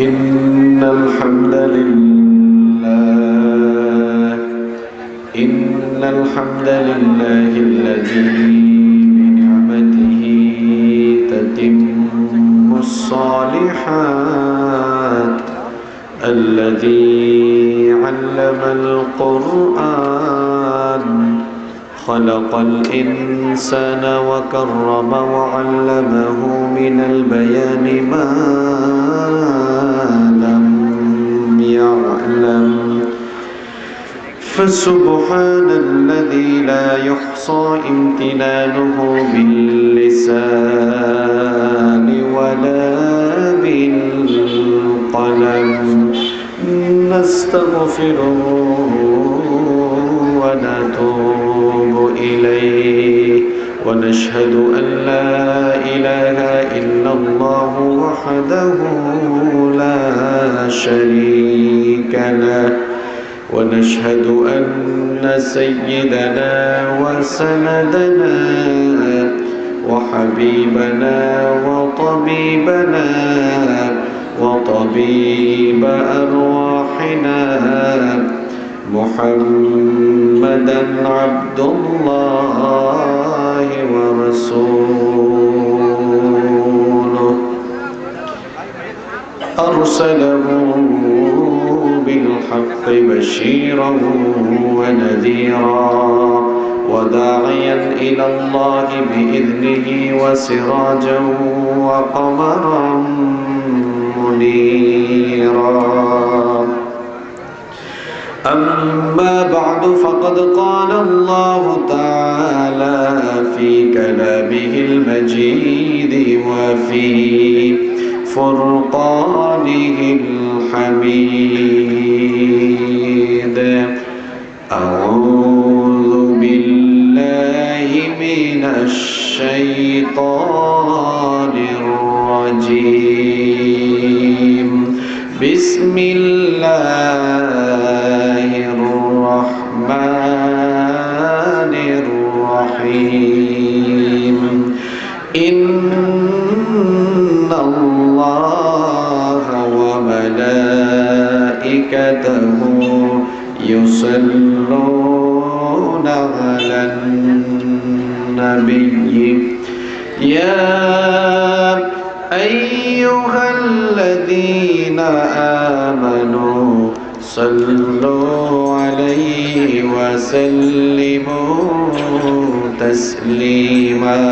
إن الحمد لله إن الحمد لله الذي بنعمته تتم الصالحات الذي علم القرآن خلق الإنسان وكرم وعلمه من البيان ما يعلم فسبحان الذي لا يحصى امتنانه باللسان ولا بالقلم. نستغفره ونتوب إليه. ونشهد أن لا إله إلا الله وحده شريك له. ونشهد أن سيدنا وسندنا وحبيبنا وطبيبنا وطبيب أرواحنا محمدا عبد الله ورسوله. أرسله بالحق بشيرا ونذيرا وداعيا إلى الله بإذنه وسراجا وقمرا منيرا. أما بعد فقد قال الله تعالى في كلامه المجيد وفي فرقانه الحميد. أعوذ بالله من الشيطان الرجيم. بسم الله الرحمن الرحيم. إن الله وملائكته يصلون على النبي. يا أيها الذين آمنوا صلوا عليه وسلموا تسليما.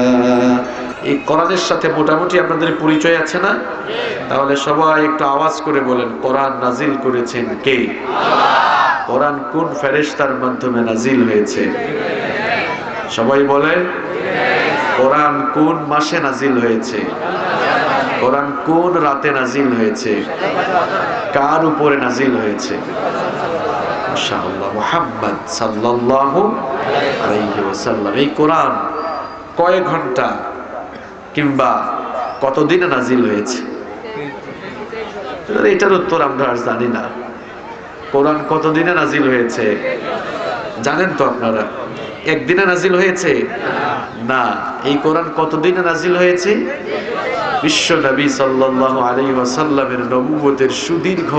এই কোরআনের সাথে মোটামুটি আপনাদের পরিচয় আছে না? তাহলে সবাই একটু আওয়াজ করে বলেন, কোরআন নাজিল করেছেন কে? কোরআন কোন ফেরেশতার মাধ্যমে নাজিল হয়েছে? সবাই বলেন, কোরআন কোন মাসে নাজিল হয়েছে? কোরআন কোন রাতে নাজিল হয়েছে? কার উপরে নাজিল হয়েছে? মুহাম্মদ ওয়াসাল্লাম। এই কোরআন কয় ঘণ্টা? কিংবা কতদিনে নাজিল হয়েছে? এটার উত্তর আমরা আর জানি না। কোরআন কতদিনে নাজিল হয়েছে? জানেন তো আপনারা, একদিনে নাজিল হয়েছে? না। এই কোরআন কতদিনে নাজিল হয়েছে? বিশ্ব নবী সাল্লাল্লাহু আলাইহি ওয়াসাল্লামের নবুয়তের সুদীর্ঘ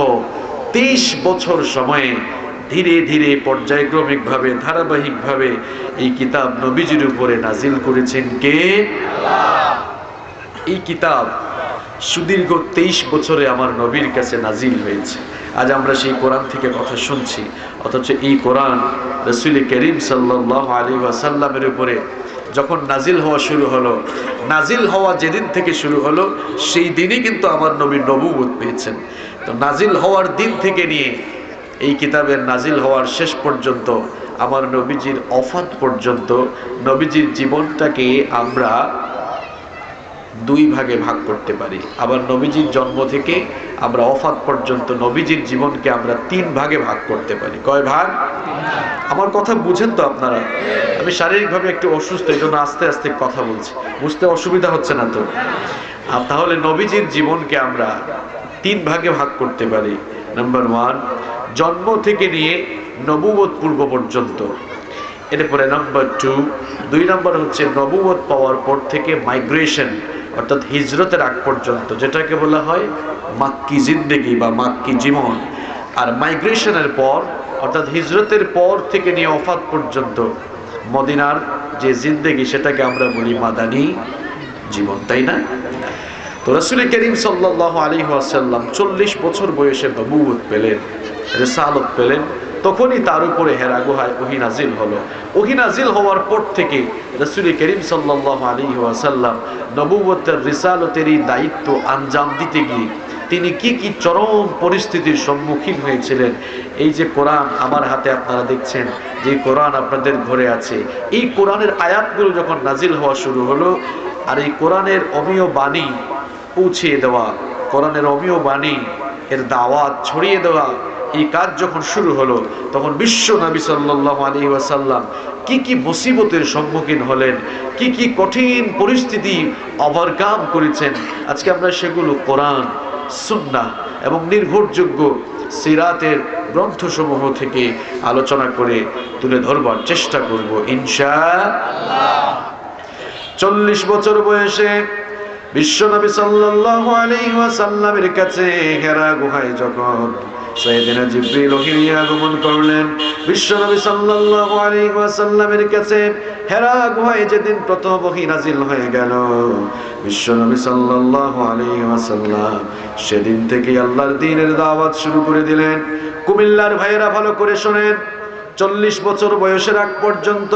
23 বছর সময়ে ধীরে ধীরে পর্যায়ক্রমিক ভাবে ধারাবাহিক ভাবে এই কিতাব নবীজির উপরে নাজিল করেছেন কে? এই কিতাব সুদীর্ঘ তেইশ বছরে আমার নবীর কাছে নাজিল হয়েছে। আজ আমরা সেই কোরআন থেকে কথা শুনছি, অথচ এই কোরআন রসুল করিম সাল্লাহ আলী ওয়াসাল্লামের উপরে যখন নাজিল হওয়া শুরু হলো, নাজিল হওয়া যেদিন থেকে শুরু হলো, সেই দিনই কিন্তু আমার নবী নবুবোধ পেয়েছেন। তো নাজিল হওয়ার দিন থেকে নিয়ে এই কিতাবের নাজিল হওয়ার শেষ পর্যন্ত, আমার নবীজির অফাত পর্যন্ত, নবীজির জীবনটাকে আমরা দুই ভাগে ভাগ করতে পারি। আবার নবীজির জন্ম থেকে আমরা অফাত পর্যন্ত, নবীজির জীবনকে আমরা তিন ভাগে ভাগ করতে পারি। কয় ভাগ? আমার কথা বুঝেন তো আপনারা। আমি শারীরিকভাবে একটু অসুস্থ, এই জন্য আস্তে আস্তে কথা বলছি। বুঝতে অসুবিধা হচ্ছে না তো? আর তাহলে নবীজির জীবনকে আমরা তিন ভাগে ভাগ করতে পারি। নাম্বার ওয়ান জন্ম থেকে নিয়ে নবুবত পূর্ব পর্যন্ত। এরপরে নাম্বার টু দুই নম্বর হচ্ছে নবুবত পাওয়ার পর থেকে মাইগ্রেশন অর্থাৎ হিজরতের আগ পর্যন্ত, যেটাকে বলা হয় মাক্কি জিন্দেগি বা মাক্কি জীবন। আর মাইগ্রেশনের পর, অর্থাৎ হিজরতের পর থেকে নিয়ে অফাত পর্যন্ত, মদিনার যে জিন্দেগি, সেটাকে আমরা বলি মাদানি জীবন, তাই না? তো রসুল করিম সাল্লাহ আলী আসাল্লাম চল্লিশ বছর বয়সে নবুত পেলেন, রেসালত পেলেন, তখনই তার উপরে হেরা গুহায় ওহিনাজিল হলো। ওহিনাজিল হওয়ার পর থেকে রসুল করিম সাল্লাহ আলী আসাল্লাম নবুবতের রিসালতের এই দায়িত্ব আঞ্জাম দিতে গিয়ে তিনি কি কি চরম পরিস্থিতির সম্মুখীন হয়েছিলেন? এই যে কোরআন আমার হাতে আপনারা দেখছেন, যে কোরআন আপনাদের ঘরে আছে, এই কোরআনের আয়াতগুলো যখন নাজিল হওয়া শুরু হলো, আর এই কোরআনের অমীয় বাণী পৌঁছিয়ে দেওয়া, কোরআনের অমীয় বাণী এর দাওয়াত ছড়িয়ে দেওয়া, এই কাজ যখন শুরু হলো, তখন বিশ্ব নবী সাল্লাহ আলী ওয়াসাল্লাম কি কি মুসিবতের সম্মুখীন হলেন, কি কি কঠিন পরিস্থিতি ওভারকাম করেছেন, আজকে আমরা সেগুলো কোরআন সুন্না এবং নির্ভরযোগ্য সিরাতের গ্রন্থসমূহ থেকে আলোচনা করে তুলে ধরবার চেষ্টা করব ইনশা চল্লিশ বছর বয়সে বিশ্বনবী সাল্লাল্লাহু আলাইহি ওয়াসাল্লামের কাছে হেরা গুহায় যখন সাইয়েদিনা জিবরিল ওহিনী আগমন করলেন বিশ্বনবী সাল্লাল্লাহু আলাইহি ওয়াসাল্লামের কাছে হেরা গুহায় যেদিন প্রথম ওহী নাজিল হয়ে গেল বিশ্বনবী সাল্লাল্লাহু আলাইহি ওয়াসাল্লাম সেদিন থেকে আল্লাহর দ্বীনের দাওয়াত শুরু করে দিলেন। কুমিল্লার ভাইয়েরা ভালো করে শোনেন চল্লিশ বছর বয়সের আগ পর্যন্ত,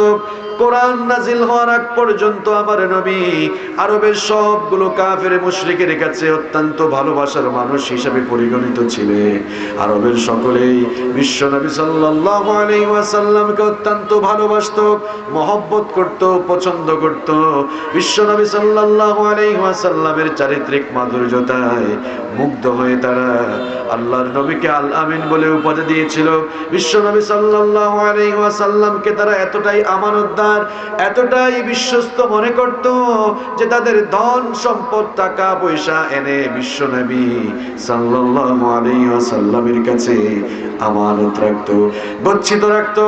কোরআন নাজিল হওয়ার আগ পর্যন্ত আমার নবী আরবের সবগুলো কাফের মুশরিকের কাছে অত্যন্ত ভালোবাসার মানুষ হিসাবে পরিগণিত ছিলেন। আরবের সকলেই বিশ্ব নবী ওয়াসাল্লামকে অত্যন্ত ভালোবাসতো, মহব্বত করত, পছন্দ করত। বিশ্ব নবী সাল্লাল্লাহু আলাইহি চারিত্রিক মাধুর্যতায় মুগ্ধ হয়ে তারা আল্লাহর নবীকে আল আমিন বলে উপাধি দিয়েছিল। বিশ্ব নবী সাল্লাল্লাহু ওয়াসাল্লামকে তারা এতটাই আমানতদার, এতটাই বিশ্বস্ত মনে করত যে তাদের ধন সম্পদ, টাকা, পয়সা এনে বিশ্ব নবী সাল্লাল্লাহু আলাইহি কাছে আমানত গচ্ছিত রাখতো,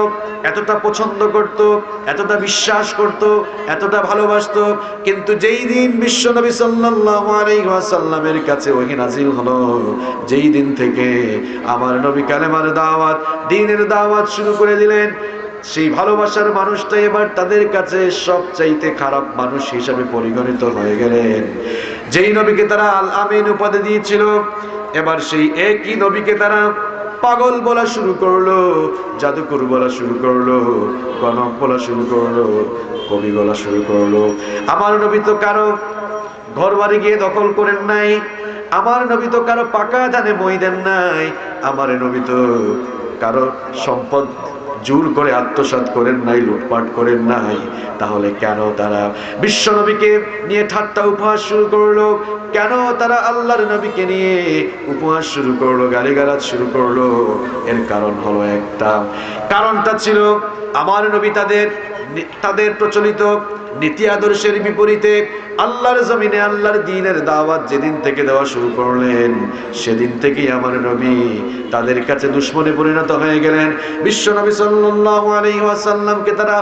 এতটা পছন্দ করত, এতটা বিশ্বাস করত, এতটা ভালোবাসতো। কিন্তু যেই দিন বিশ্ব নবী সাল্লাল্লাহু কাছে হলো, যেই দিন থেকে আমার নবী কালেমার দাওয়াত দ্বীনের দাওয়াত শুরু করে দিলেন। সেই ভালোবাসার মানুষটা এবার তাদের কাছে সবচাইতে খারাপ মানুষ হিসাবে পরিগণিত হয়ে গেলেন। যেই নবীকে তারা আল আমিন উপাধি দিয়েছিল, এবার সেই একই নবীকে তারা পাগল বলা শুরু করল, জাদুকর বলা শুরু করল গণক বলা শুরু করল, কবি বলা শুরু করল। আমার নবী তো কারও ঘর বাড়ি গিয়ে দখল করেন নাই, আমার নবী তো কারও পাকা ধানে মই দেন নাই, আমার নবী তো কারও সম্পদ জোর করে আত্মসাত করেন নাই, লুটপাট করেন নাই। তাহলে কেন তারা বিশ্ব নবীকে নিয়ে ঠাট্টা উপহাস শুরু করল? কেন তারা আল্লাহর নবীকে নিয়ে উপহাস শুরু করল, গালিগালাজ শুরু করল? এর কারণ হলো একটা। কারণটা ছিল, আমার নবী তাদের তাদের প্রচলিত নীতি আদর্শের বিপরীতে আল্লাহর জমিনে আল্লাহর দিনের দাওয়াত যেদিন থেকে দেওয়া শুরু করলেন, সেদিন থেকেই আমার নবী তাদের কাছে দুশ্মনে পরিণত হয়ে গেলেন। বিশ্ব নবী সাল্লাল্লাহু আলাইহি তারা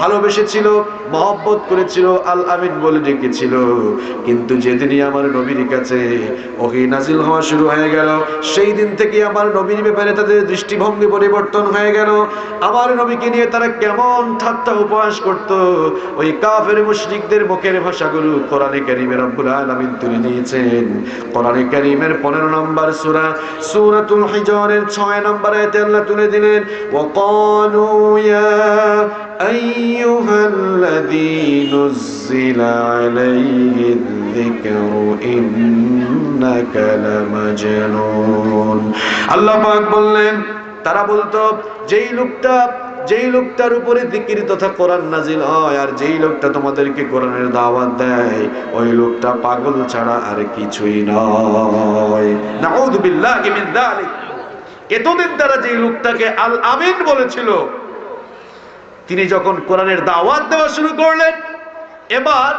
ভালোবেসেছিল, মহব্বত করেছিল আল আমিন বলে ডেকেছিল। কিন্তু যেদিনই আমার নবীর কাছে ওহি নাজিল হওয়া শুরু হয়ে গেল, সেই দিন থেকে আমার নবীর ব্যাপারে তাদের দৃষ্টিভঙ্গি পরিবর্তন হয়ে গেল। আমার নবীকে নিয়ে তারা কেমন ঠাট্টা উপহাস করত, ওই কাফের মুশরিকদের ভাষা গুরু কোরআনে কারীমের রব্বুল আলামিন তুলে নিয়েছেন কোরআনে কারীমের 15 নম্বর সূরা, সূরাতুল হিজরের 6 নম্বর আয়াতে আল্লাহ তুলে দিলেন, ওয়াকালু ইয়া আইয়ুহাল্লাযী যিকরু ইন্নাকা লামাজনুন আল্লাহ পাক বললেন তারা বলতো যেই লোকটা যেই লোকটার উপরে দিকির তথা কোরআন নাজিল হয় আর যেই লোকটা তোমাদেরকে কোরআনের দাওয়াত দেয়, ওই লোকটা পাগল ছাড়া আর কিছুই নয়। এতদিন তারা যেই লোকটাকে আল আমিন বলেছিল, তিনি যখন কোরআনের দাওয়াত দেওয়া শুরু করলেন, এবার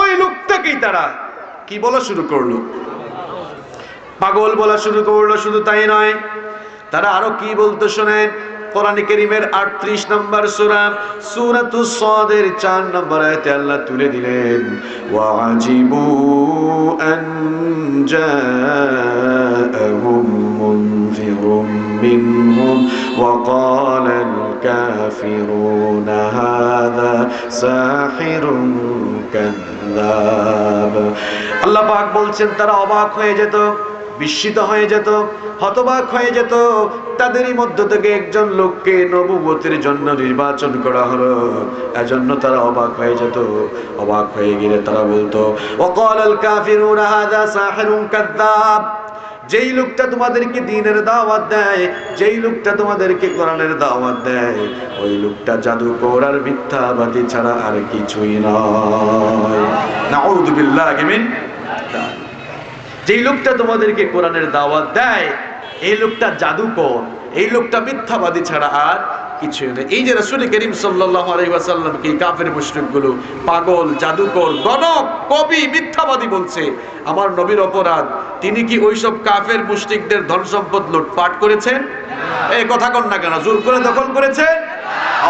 ওই লোকটাকেই তারা কি বলা শুরু করল? পাগল বলা শুরু করল, শুধু তাই নয়, তারা আরও কি বলতো শোনেন? কোরআন কারীমের 38 নম্বর সূরা সূরাতুস সাদের 4 নম্বর আয়াতে আল্লাহ তুলে দিলেন ওয়াজিবু আন জাআহুম মুনযিরুম মিনহুম وقال الكافرون هذا ساحر كذاب আল্লাহ পাক বলছেন তারা অবাক হয়ে যেত বিস্মিত হয়ে যেত, হতবাক হয়ে যেত। তাদেরই মধ্য থেকে একজন লোককে নবুবতির জন্য নির্বাচন করা হলো। এজন্য তারা অবাক হয়ে যেত। অবাক হয়ে গেলে তারা বলতো ওয়াকাল আল কাফিরুনা হাযা সাহিরুন কাযযাব যেই লোকটা তোমাদেরকে দিনের দাওয়াত দেয়, যেই লোকটা তোমাদেরকে কোরআনের দাওয়াত দেয়, ওই লোকটা জাদুকর আর মিথ্যাবাদী ছাড়া আর কিছুই নয়। নাউযু বিল্লাহি মিন যেই লোকটা তোমাদেরকে কোরআনের দাওয়াত দেয়, এই লোকটা জাদুকর, এই লোকটা মিথ্যাবাদী ছাড়া আর কিছু নেই। এই যে রাসূল করিম সাল্লাল্লাহু আলাইহি ওয়াসাল্লামকে কাফের মুশরিকগুলো পাগল, জাদুকর, গণক, কবি, মিথ্যাবাদী বলছে, আমার নবীর অপরাধ, তিনি কি ওইসব কাফের মুশরিকদের ধন সম্পদ লুটপাট করেছেন? এই কথা কন না কেন, জোর করে দখল করেছেন?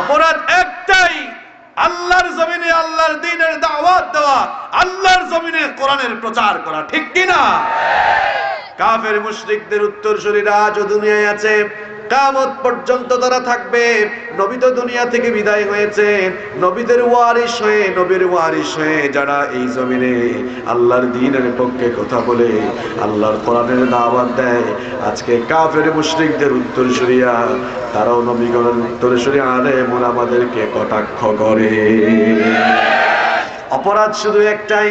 অপরাধ একটাই আল্লাহর জমিনে আল্লাহর দিনের দাওয়াত দেওয়া আল্লাহর জমিনে কোরআনের প্রচার করা ঠিক কিনা? কাফের মুশরিকদের উত্তরসূরিরা আজও দুনিয়ায় আছে। কামত পর্যন্ত তারা থাকবে, নবী তো দুনিয়া থেকে বিদায় হয়েছে। নবীদের ওয়ারিস হয়ে, নবীর ওয়ারিস হয়ে যারা এই জমিনে আল্লাহর দিনের পক্ষে কথা বলে, আল্লাহর কোরআনের দাওয়াত দেয়, আজকে কাফের মুশরিকদের উত্তরসূরিয়া তারাও নবীগণের উত্তরসূরি আলে মোর আমাদেরকে কটাক্ষ করে। অপরাধ শুধু একটাই,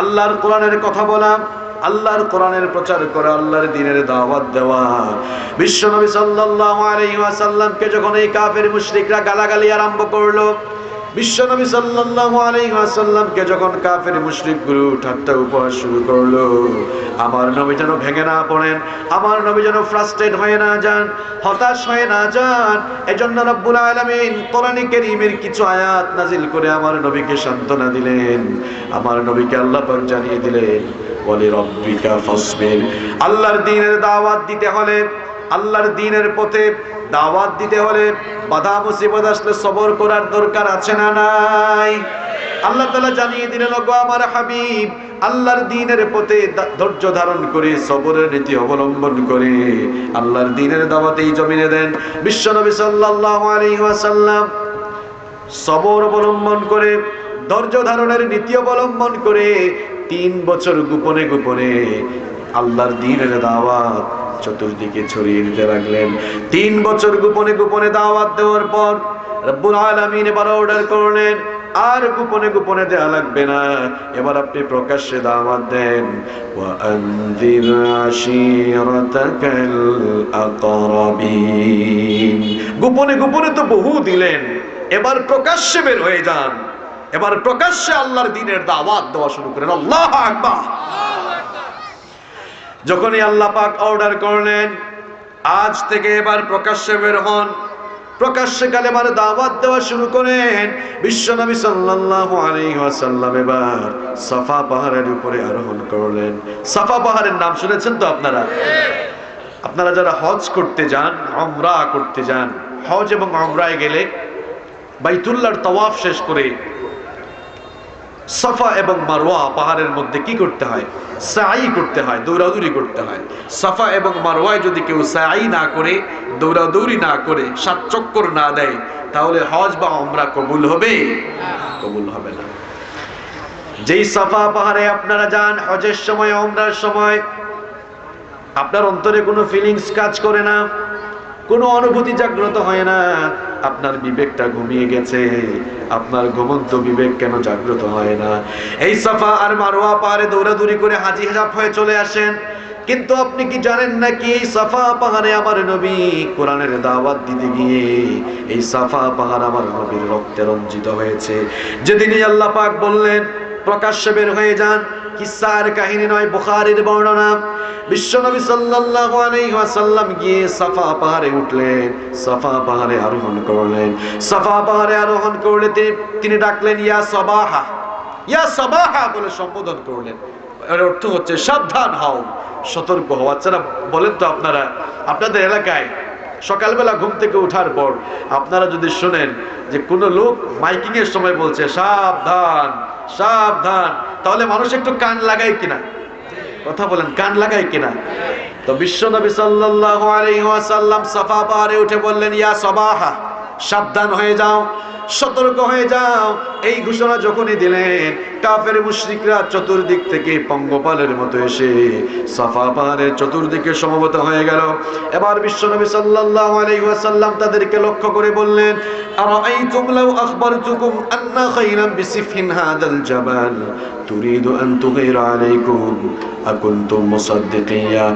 আল্লাহর কোরআনের কথা বলা। আল্লাহর কোরআনের প্রচার করা আল্লাহর দিনের দাওয়াত দেওয়া। বিশ্বনবী সাল্লাল্লাহু আলাইহি ওয়াসাল্লামকে যখন এই কাফের মুশরিকরা গালাগালি আরম্ভ করল বিশ্বনবী সাল্লাল্লাহু আলাইহি ওয়াসাল্লামকে যখন কাফের মুশরিকগুলো ঠাট্টা উপহাস শুরু করল, আমার নবী যেন ভেঙে না পড়েন, আমার নবী যেন ফ্রাস্ট্রেট হয়ে না যান, হতাশ হয়ে না যান, এজন্য রব্বুল আলামিন কোরআনে কারীমের কিছু আয়াত নাজিল করে আমার নবীকে সান্ত্বনা দিলেন। আমার নবীকে আল্লাহ পাক জানিয়ে দিলেন বলে রব্বিকা ফাসবির। আল্লাহর দ্বীনের দাওয়াত দিতে হলে আল্লাহর দিনের পথে দাওয়াত দিতে হলে বাধা মুসিবত আসলে সবর করার দরকার আছে না নাই? আল্লাহ তাআলা জানিয়ে দিলেন, ওগো আমার হাবিব, আল্লাহর দিনের পথে ধৈর্য ধারণ করে, সবরের নীতি অবলম্বন করে আল্লাহর দিনের দাওয়াতেই জমিনে দেন। বিশ্বনবী সাল্লাল্লাহু আলাইহি ওয়াসাল্লাম সবর অবলম্বন করে, ধৈর্য ধারণের নীতি অবলম্বন করে তিন বছর গোপনে গোপনে আল্লাহর দিনের দাওয়াত চতুর্দিকে ছড়িয়ে দিতে লাগলেন। তিন বছর গোপনে গোপনে দাওয়াত দেওয়ার পর রব্বুল আলমিন এবার অর্ডার করলেন, আর গোপনে গোপনে দেয়া লাগবে না। এবার আপনি প্রকাশ্যে দাওয়াত দেন। গোপনে গোপনে তো বহু দিলেন, এবার প্রকাশ্যে বের হয়ে যান। এবার প্রকাশ্যে আল্লাহর দিনের দাওয়াত দেওয়া শুরু করেন। আল্লাহ আকবার। যখনই আল্লাহ পাক অর্ডার করলেন, আজ থেকে এবার প্রকাশ্যে বের হন। প্রকাশ্যে কালেমার দাওয়াত দেওয়া শুরু করেন। বিশ্বনবী সাল্লাল্লাহু আলাইহি ওয়াসাল্লাম এবার সাফা পাহাড়ের উপরে আরোহণ করলেন। সাফা পাহাড়ের নাম শুনেছেন তো আপনারা? আপনারা যারা হজ করতে যান, উমরা করতে যান, হজ এবং উমরায় গেলে বাইতুল্লাহর তওয়াফ শেষ করে সাফা এবং মারওয়া পাহাড়ের মধ্যে কি করতে হয়? সাই করতে হয়, দৌড়াদৌড়ি করতে হয়। সাফা এবং মারওয়ায় যদি কেউ সাই না করে, দৌড়াদৌড়ি না করে, সাত চক্কর না দেয়, তাহলে হজ বা ওমরা কবুল হবে? কবুল হবে না। যেই সাফা পাহাড়ে আপনারা যান, হজের সময় ওমরার সময়, আপনার অন্তরে কোনো ফিলিংস কাজ করে না, কোনো অনুভূতি জাগ্রত হয় না। আপনার বিবেকটা ঘুমিয়ে গেছে, আপনার ঘুমন্ত বিবেক কেন জাগ্রত হয় না? এই সাফা আর মারোয়া পাহাড়ে দৌড়াদৌড়ি করে হাজি হাজাব হয়ে চলে আসেন। কিন্তু আপনি কি জানেন নাকি এই সাফা পাহাড়ে আমার নবী কোরআনের দাওয়াত দিতে গিয়ে এই সাফা পাহাড় আমার নবীর রক্তে রঞ্জিত হয়েছে? যেদিনই আল্লাহ পাক বললেন, প্রকাশ্যে বের হয়ে যান। কিসার কাহিনী নয়, বুখারীর বর্ণনা। বিশ্বনবী সাল্লাল্লাহু আলাইহি ওয়াসাল্লাম গিয়ে সাফা পাহাড়ে উঠলেন, সাফা পাহাড়ে আরোহণ করলেন। সাফা পাহাড়ে আরোহণ করলে তিনি ডাকলেন, ইয়া সাবাহা ইয়া সাবাহা বলে সম্বোধন করলেন। এর অর্থ হচ্ছে, সাবধান হও, সতর্ক হও। আচ্ছা বলেন তো আপনারা, আপনাদের এলাকায় সকালবেলা ঘুম থেকে ওঠার পর আপনারা যদি শোনেন যে কোনো লোক মাইকিং এর সময় বলছে, সাবধান সাবধান। তাহলে মানুষ একটু কান লাগায় কিনা? কথা বলেন, কান লাগায় কিনা? তো বিশ্ব নবী সাল্লাল্লাহু সফা সাফা পাহাড়ে উঠে বললেন, ইয়া সবাহা সাবধান হয়ে যাও, সতর্ক হয়ে যাও। এই ঘোষণা যখনই দিলেন, কাফের মুশরিকরা চতুর্দিক থেকে পঙ্গপালের মতো এসে সাফা পাহাড়ের চতুর্দিকে সমবেত হয়ে গেল। এবার বিশ্বনবী সাল্লাল্লাহু আলাইহি ওয়াসাল্লাম তাদেরকে লক্ষ্য করে বললেন, আরাআইতুম লাউ আখবারতুকুম আন্না খায়রান বিসিফিন হাদাল জাবাল? তুরিদু আন তুগীরা আলাইকুম, আকুনতুম মুসাদ্দিকিয়া?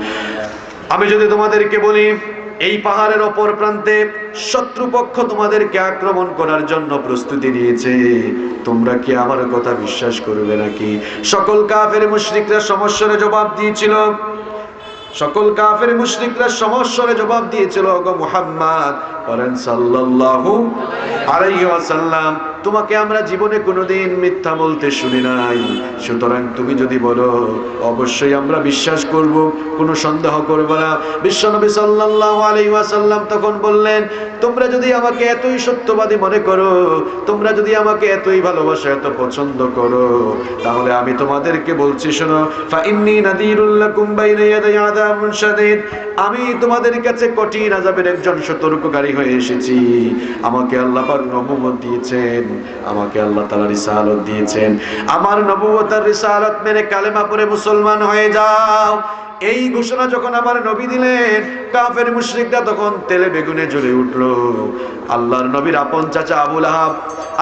আমি যদি তোমাদেরকে বলি এই পাহাড়ের অপর প্রান্তে শত্রুপক্ষ তোমাদেরকে আক্রমণ করার জন্য প্রস্তুতি নিয়েছে। তোমরা কি আমার কথা বিশ্বাস করবে নাকি? সকল কাফের মুশরিকরা সমস্যার জবাব দিয়েছিল। সকল কাফের মুশরিকরা সমস্যার জবাব দিয়েছিল গো মুহাম্মদ, বলেন সাল্লাল্লাহু আলাইহি ওয়াসাল্লাম। তোমাকে আমরা জীবনে কোনোদিন মিথ্যা বলতে শুনি নাই। সুতরাং তুমি যদি বলো, অবশ্যই আমরা বিশ্বাস করব, কোনো সন্দেহ করব না। বিশ্বনবী সাল্লাল্লাহু আলাইহি ওয়াসাল্লাম তখন বললেন, তোমরা যদি আমাকে এতই সত্যবাদী মনে করো, তোমরা যদি আমাকে এতই ভালোবাসো, এত পছন্দ করো, তাহলে আমি তোমাদেরকে বলছি, শোনো ফা ইন্নী নাদিরুল লাকুম বাইনা ইয়াদাই আযাবুন শাদীদ। আমি তোমাদের কাছে কঠিন আযাবের একজন সতর্ককারী হয়ে এসেছি। আমাকে আল্লাহ পাক নবুয়ত দিয়েছেন। আমাকে আল্লাহ তাআলা রিসালাত দিয়েছেন। আমার নবুয়ত আর রিসালাত মেনে কালেমা পড়ে মুসলমান হয়ে যাও। এই ঘোষণা যখন আমার নবী দিলেন, কাফের মুশরিকরা তখন তেলে বেগুনে জ্বলে উঠল। আল্লাহর নবীর আপন চাচা আবুল আহাব,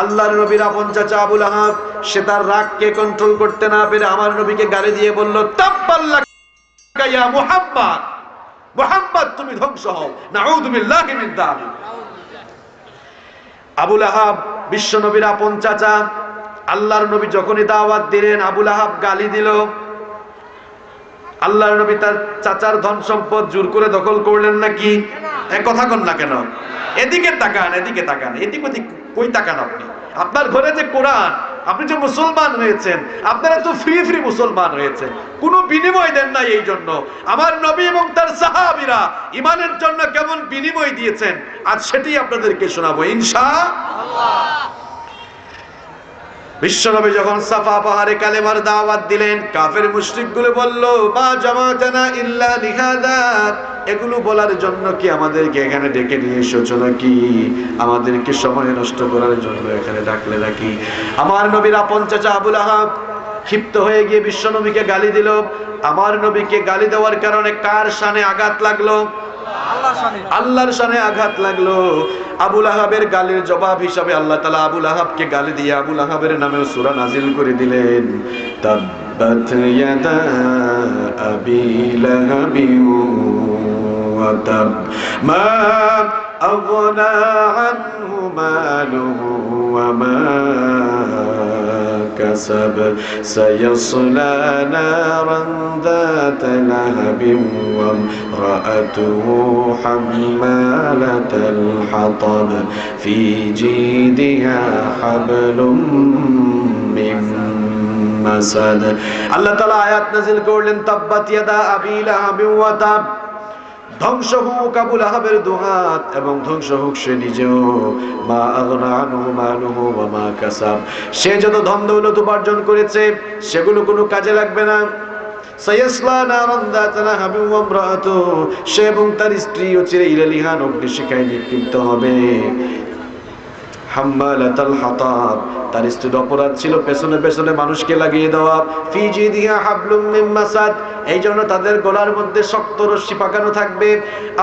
আল্লাহর নবীর আপন চাচা আবুল আহাব, সে তার রাগকে কন্ট্রোল করতে না পেরে আমার নবীকে গালি দিয়ে বলল তাব্বাল্লাহ মুহাম্মদ মুহাম্মদ তুমি ধ্বংস হও যালিক। আবুল আহাব বিশ্ব নবীর আপন চাচা আল্লাহর নবী যখনই দাওয়াত দিলেন আবুল আহাব গালি দিল। আল্লাহর নবী তার চাচার ধন সম্পদ জোর করে দখল করলেন নাকি? কথা কন না কেন? এদিকে তাকান এদিকে তাকান, এদিক ওদিক কই তাকান আপনি? আপনার ঘরে যে কোরআন আপনি যে মুসলমান হয়েছেন, আপনারা তো ফ্রি ফ্রি মুসলমান হয়েছেন। কোনো বিনিময় দেন নাই এই জন্য। আমার নবী এবং তার সাহাবিরা ইমানের জন্য কেমন বিনিময় দিয়েছেন, আজ সেটি আপনাদেরকে শোনাবো। ইনশা বিশ্বনবী যখন সাফা পাহাড়ে কালেমার দাওয়াত দিলেন, কাফের মুশরিকগুলো বলল, মা জামাতানা ইল্লা লিহাদা। এগুলো বলার জন্য কি আমাদেরকে এখানে ডেকে নিয়ে এসেছ নাকি? আমাদেরকে সময় নষ্ট করার জন্য এখানে ডাকলে নাকি? আমার নবীর আপন চাচা আবুল আহাব ক্ষিপ্ত হয়ে গিয়ে বিশ্বনবীকে গালি দিল। আমার নবীকে গালি দেওয়ার কারণে কার শানে আঘাত লাগল? আল্লাহর শানে আঘাত লাগল। আবুল আহাবের গালির জবাব হিসাবে আল্লাহ তালা আবুল আহাবকে গালি দিয়ে আবুল আহাবের নামে সুরা নাজিল করে দিলেন। মা আগনা আনহু মালুহু ওয়া মা كسب سيصلى نارا ذات لهب وامرأته حمالة الحطب في جيدها حبل من مسد الله تعالى آيات نزل করলেন তাব্বাত ইয়াদা আবি লাহাব ওয়া তাব ধ্বংস হোক আবুল আহাবের দুহাত এবং ধ্বংস হোক সে নিজেও। মা আগনা আনহু মালুহু ওয়া মা কাসাব। সে যত ধন দৌলত উপার্জন করেছে, সেগুলো কোনো কাজে লাগবে না। সে এবং তার স্ত্রী ও চিরে ইরালিহান অগ্নিশিখায় নিক্ষিপ্ত হবে। হাম্মালাতাল হাতাব। তার স্ত্রীর অপরাধ ছিল পেছনে পেছনে মানুষকে লাগিয়ে দেওয়া। ফিজি দিয়া হাবলুম এই জন্য তাদের গলার মধ্যে শক্ত রশ্মি পাকানো থাকবে।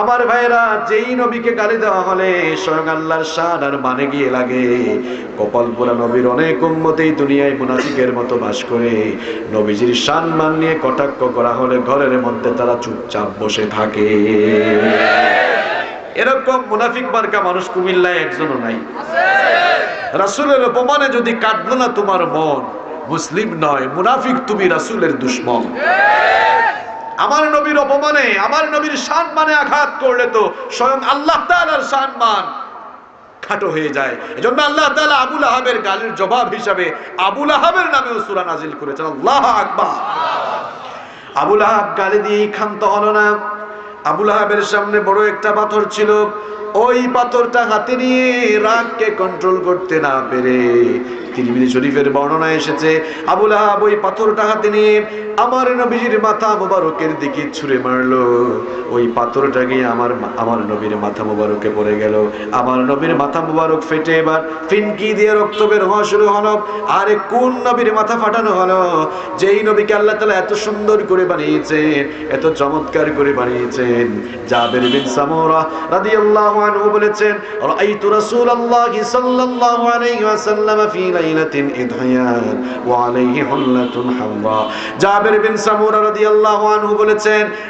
আমার ভাইরা যেই নবীকে গালি দেওয়া হলে স্বয়ং আল্লাহর শান আর মানে গিয়ে লাগে। কপাল পোড়া নবীর অনেক উম্মতেই দুনিয়ায় মুনাফিকের মতো বাস করে। নবীজির শান মান নিয়ে কটাক্ষ করা হলে ঘরের মধ্যে তারা চুপচাপ বসে থাকে। এরকম মুনাফিক মার্কা মানুষ কুমিল্লায় একজনও নাই। রাসুলের অপমানে যদি কাটলো না তোমার মন, মুসলিম নয়, মুনাফিক তুমি রাসুলের দুশ্মন। আমার নবীর অপমানে, আমার নবীর সম্মানে আঘাত করলে তো স্বয়ং আল্লাহ তাআলার সম্মান খাটো হয়ে যায়। এজন্য আল্লাহ তাআলা আবুল আহাবের গালির জবাব হিসাবে আবুল আহাবের নামেও সূরা নাজিল করেছেন। আল্লাহ আকবার। আবুল আহাব গালি দিয়ে ক্ষান্ত হলো না। আবুল আহাবের সামনে বড় একটা পাথর ছিল। ওই পাথরটা হাতে নিয়ে রাগকে কন্ট্রোল করতে না পেরে তিরমিজি শরীফের বর্ণনা এসেছে আবুল আহাব ওই পাথরটা হাতে নিয়ে আমার মাথা মোবারকের দিকে ওই আমার আমার নবীর মাথা মোবারকে পড়ে গেল। আমার নবীর মাথা মোবারক ফেটে এবার ফিনকি দিয়ে রক্ত বের হওয়া শুরু হলো। আরে কোন নবীর মাথা ফাটানো হলো? যেই নবীকে আল্লাহ তাআলা এত সুন্দর করে বানিয়েছেন, এত চমৎকার করে বানিয়েছেন, জাবের বিন সামুরা রাদিয়াল্লাহু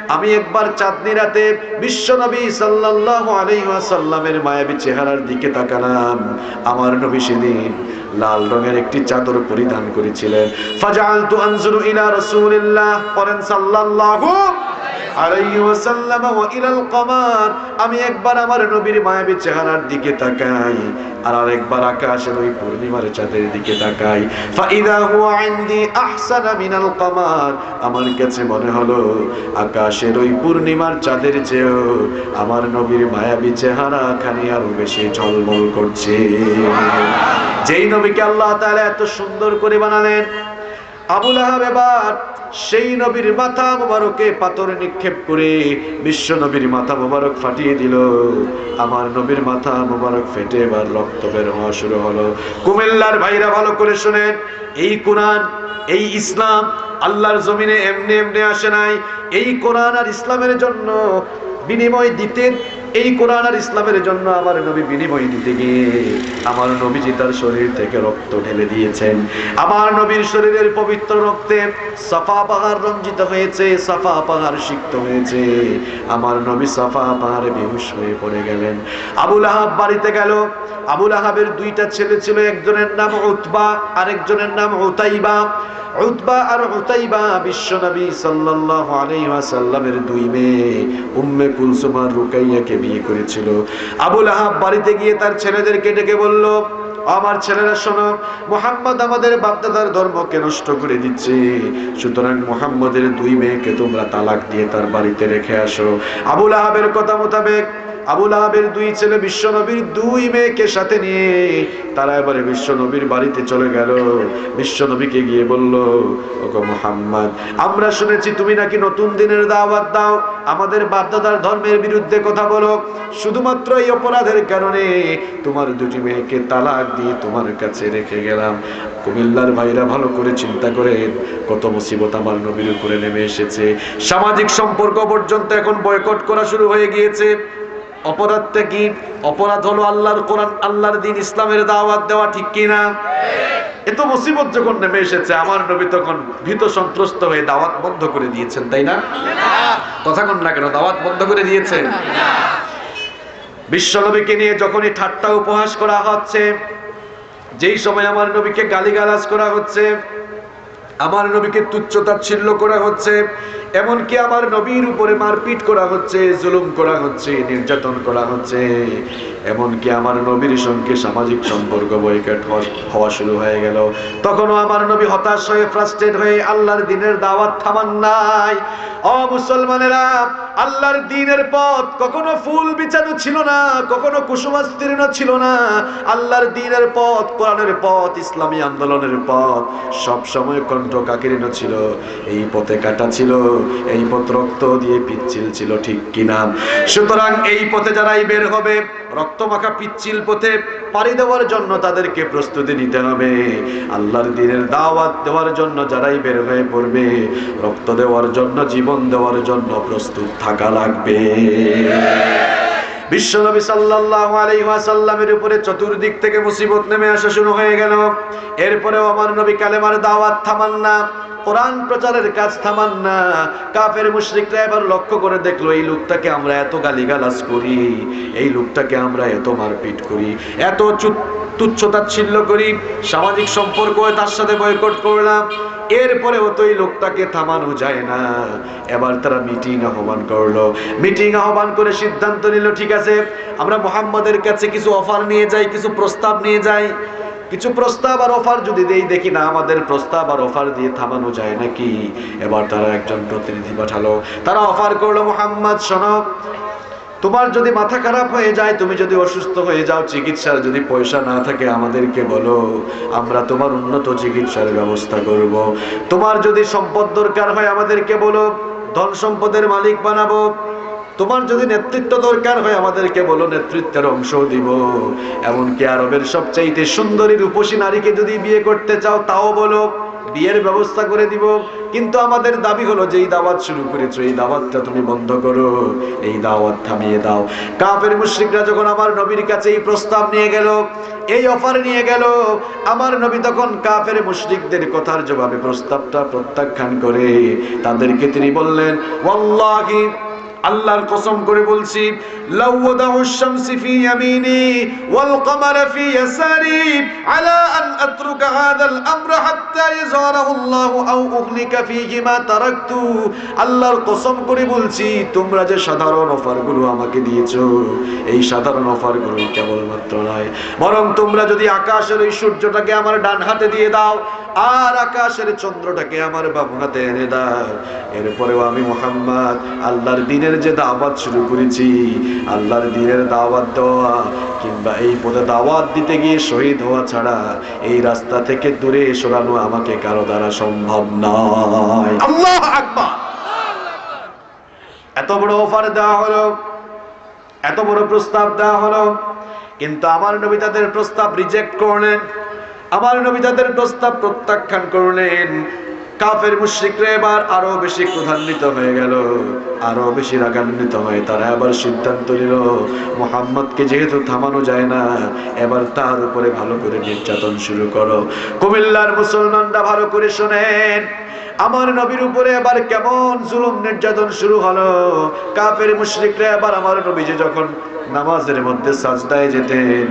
আমি একবার চাঁদনি রাতে বিশ্বনবী সাল্লাল্লাহু আলাইহি মায়াবী চেহারার দিকে তাকালাম। আমার নবী সেদিন লাল রঙের একটি চাদর পরিধান করেছিলেন। ফাজআলতু আনজুরু ইলা রাসূলিল্লাহ। করেন সাল্লাল্লাহু আমি একবার আমার নবীর মায়াবী চেহারার দিকে তাকাই, আর আরেকবার আকাশের ওই পূর্ণিমার চাঁদের দিকে তাকাই। আমার কাছে মনে হলো, আকাশের ওই পূর্ণিমার চাঁদের চেয়েও আমার নবীর মায়াবী চেহারা খানি আরও বেশি ঝলমল করছে। যেই নবীকে আল্লাহ তাআলা এত সুন্দর করে বানালেন আবুল আহাব এবার সেই নবীর মাথা মোবারকে পাথর নিক্ষেপ করে বিশ্ব নবীর মাথা মোবারক ফাটিয়ে দিল। আমার নবীর মাথা মোবারক ফেটে এবার রক্ত বের হওয়া শুরু হলো। কুমিল্লার ভাইরা ভালো করে শুনেন, এই কোরআন, এই ইসলাম আল্লাহর জমিনে এমনি এমনি আসে নাই। এই কোরআন আর ইসলামের জন্য বিনিময় দিতেন এই কোরআন আর ইসলামের জন্য আমার নবী বিনিময় দিতে গিয়ে আমার নবীজি তার শরীর থেকে রক্ত ঢেলে দিয়েছেন। আমার নবীর শরীরের পবিত্র রক্তে সাফা পাহাড় রঞ্জিত হয়েছে, সাফা পাহাড় সিক্ত হয়েছে। আমার নবী সাফা পাহাড়ে বেহুশ হয়ে পড়ে গেলেন। আবুল আহাব বাড়িতে গেল। আবুল আহাবের দুইটা ছেলে ছিল, একজনের নাম উতবা, আরেকজনের নাম উতাইবা। উতবা আর উতাইবা বিশ্বনবী সাল্লাল্লাহু আলাইহি ওয়াসাল্লামের দুই মেয়ে, উম্মে কুলসুম আর রুকাইয়াকে বিয়ে করেছিল। আবুল আহাব বাড়িতে গিয়ে তার ছেলেদেরকে ডেকে বলল, আমার ছেলেরা শোনো, মোহাম্মদ আমাদের বাপদাদার ধর্মকে নষ্ট করে দিচ্ছে। সুতরাং মোহাম্মদের দুই মেয়েকে তোমরা তালাক দিয়ে তার বাড়িতে রেখে আসো। আবুল আহাবের কথা মোতাবেক আবুল আহাবের দুই ছেলে বিশ্বনবীর দুই মেয়েকে সাথে নিয়ে তারা এবারে বিশ্বনবীর বাড়িতে চলে গেল। বিশ্বনবীকে গিয়ে বলল, ওগো মোহাম্মদ, আমরা শুনেছি তুমি নাকি নতুন দিনের দাওয়াত দাও। আমাদের বাপদাদার ধর্মের বিরুদ্ধে কথা বলো। শুধুমাত্র এই অপরাধের কারণে তোমার দুটি মেয়েকে তালাক দিয়ে তোমার কাছে রেখে গেলাম। কুমিল্লার ভাইরা ভালো করে চিন্তা করে কত মুসিবত আমার নবীর উপরে নেমে এসেছে। সামাজিক সম্পর্ক পর্যন্ত এখন বয়কট করা শুরু হয়ে গিয়েছে। অপরাধটা কি? অপরাধ হলো আল্লাহর কোরআন, আল্লাহর দিন, ইসলামের দাওয়াত দেওয়া ঠিক কিনা? এত মুসিবত যখন নেমে এসেছে, আমার নবী তখন ভীত সন্ত্রস্ত হয়ে দাওয়াত বন্ধ করে দিয়েছেন, তাই না? কথা কোন না কেন, দাওয়াত বন্ধ করে দিয়েছেন? বিশ্বনবীকে নিয়ে যখনই ঠাট্টা উপহাস করা হচ্ছে, যেই সময় আমার নবীকে গালিগালাজ করা হচ্ছে আমার নবীকে তুচ্ছ তাচ্ছিল্য করা হচ্ছে, এমনকি আমার নবীর উপরে মারপিট করা হচ্ছে, জুলুম করা হচ্ছে, নির্যাতন করা হচ্ছে। এমনকি আমার নবীর সঙ্গে সামাজিক সম্পর্ক বৈকাট হওয়া শুরু হয়ে গেল। তখনও আমার নবী হতাশ হয়ে ফ্রাস্ট্রেট হয়ে আল্লাহর দিনের দাওয়াত থামান নাই। অ মুসলমানেরা, আল্লাহর দিনের পথ কখনো ফুল বিছানো ছিল না, কখনো কুসুমাস্তীর্ণ ছিল না। আল্লাহর দিনের পথ, কোরআনের পথ, ইসলামী আন্দোলনের পথ সব সময় কণ্ঠ কাকিরিন ছিল, এই পথে কাটা ছিল, এই পথ রক্ত দিয়ে পিচ্ছিল ছিল, ঠিক কিনা? সুতরাং এই পথে যারাই বের হবে, রক্ত মাখা পিচ্ছিল পথে পাড়ি দেওয়ার জন্য তাদেরকে প্রস্তুতি নিতে হবে। আল্লাহর দিনের দাওয়াত দেওয়ার জন্য যারাই বের হয়ে পড়বে, রক্ত দেওয়ার জন্য, জীবন দেওয়ার জন্য প্রস্তুত থাকা লাগবে। বিশ্বনবী সাল্লাল্লাহু আলাইহি ওয়াসাল্লামের উপরে চতুর্দিক থেকে মুসিবত নেমে আসা শুরু হয়ে গেল। এরপরেও আমার নবী কালেমার দাওয়াত থামান না, কোরআন প্রচারের কাজ থামান না। কাফের মুশরিকরা এবার লক্ষ্য করে দেখল, এই লোকটাকে আমরা এত গালিগালাজ করি, এই লোকটাকে আমরা এত মারপিট করি, এত তুচ্ছ তাচ্ছিল্য করি, সামাজিক সম্পর্ক তার সাথে বয়কট করলাম এরপরেও তো লোকটাকে থামানো যায় না। এবার তারা মিটিং আহ্বান করল। মিটিং আহ্বান করে সিদ্ধান্ত নিল, ঠিক আছে, আমরা মোহাম্মদের কাছে কিছু অফার নিয়ে যাই, কিছু প্রস্তাব নিয়ে যাই। কিছু প্রস্তাব আর অফার যদি দেই, দেখি না, আমাদের প্রস্তাব আর অফার দিয়ে থামানো যায় নাকি? এবার তারা একজন প্রতিনিধি পাঠালো। তারা অফার করল, মোহাম্মদ সনক তোমার যদি মাথা খারাপ হয়ে যায়, তুমি যদি অসুস্থ হয়ে যাও, চিকিৎসার যদি পয়সা না থাকে, আমাদেরকে বলো, আমরা তোমার উন্নত চিকিৎসার ব্যবস্থা করব। তোমার যদি সম্পদ দরকার হয়, আমাদেরকে বলো, ধন সম্পদের মালিক বানাবো তোমার যদি নেতৃত্ব দরকার হয়, আমাদেরকে বলো, নেতৃত্বের অংশ দিব এমনকি আরবের সবচাইতে সুন্দরী রূপসী নারীকে যদি বিয়ে করতে চাও, তাও বলো বিয়ের ব্যবস্থা করে দিব। কিন্তু আমাদের দাবি হলো যে এই দাওয়াত শুরু করেছ, এই দাওয়াতটা তুমি বন্ধ করো, এই দাওয়াত থামিয়ে দাও। কাপের মুশ্রিকরা যখন আমার নবীর কাছে এই প্রস্তাব নিয়ে গেল, এই অফার নিয়ে গেল, আমার নবী তখন কাফের মুশরিকদের কথার জবাবে প্রস্তাবটা প্রত্যাখ্যান করে তাদেরকে তিনি বললেন, ওয়াল্লাহি আল্লাহর কসম করে বলছি আল্লাহর কসম করে বলছি, তোমরা যে সাধারণ অফারগুলো আমাকে দিয়েছ, এই সাধারণ অফার অফারগুলো কেবলমাত্র নয়। বরং তোমরা যদি আকাশের ওই সূর্যটাকে আমার ডান হাতে দিয়ে দাও আর আকাশের চন্দ্রটাকে আমার বাম হাতে এনে দাও। এরপরেও আমি মোহাম্মদ, আল্লাহর দিনের যে দাওয়াত শুরু করেছি, আল্লাহর দিনের দাওয়াত দেওয়া, কিংবা এই পদে দাওয়াত দিতে গিয়ে শহীদ হওয়া ছাড়া এই রাস্তা থেকে দূরে সরানো আমাকে কারও দ্বারা সম্ভব নয়। আল্লাহ আকবার! এত বড় অফার দেওয়া হলো, এত বড় প্রস্তাব দেওয়া হলো, কিন্তু আমার নবী তাদের প্রস্তাব রিজেক্ট করলেন। আমার নবী তাদের প্রস্তাব প্রত্যাখ্যান করলেন। কাফের মুশ্রিকরা এবার আরও বেশি ক্রধান্বিত হয়ে গেল, আরও বেশি রাগান্বিত হয়ে তারা আবার সিদ্ধান্ত নিল, মোহাম্মদকে যেহেতু থামানো যায় না, এবার তার উপরে ভালো করে নির্যাতন শুরু করো। কুমিল্লার মুসলমানরা ভালো করে শোনেন, আমার নবীর উপরে এবার কেমন জুলুম নির্যাতন শুরু হলো। কাফের মুশরিকরা এবার আমার নবী যে যখন নামাজের মধ্যে সাজদায় যেতেন।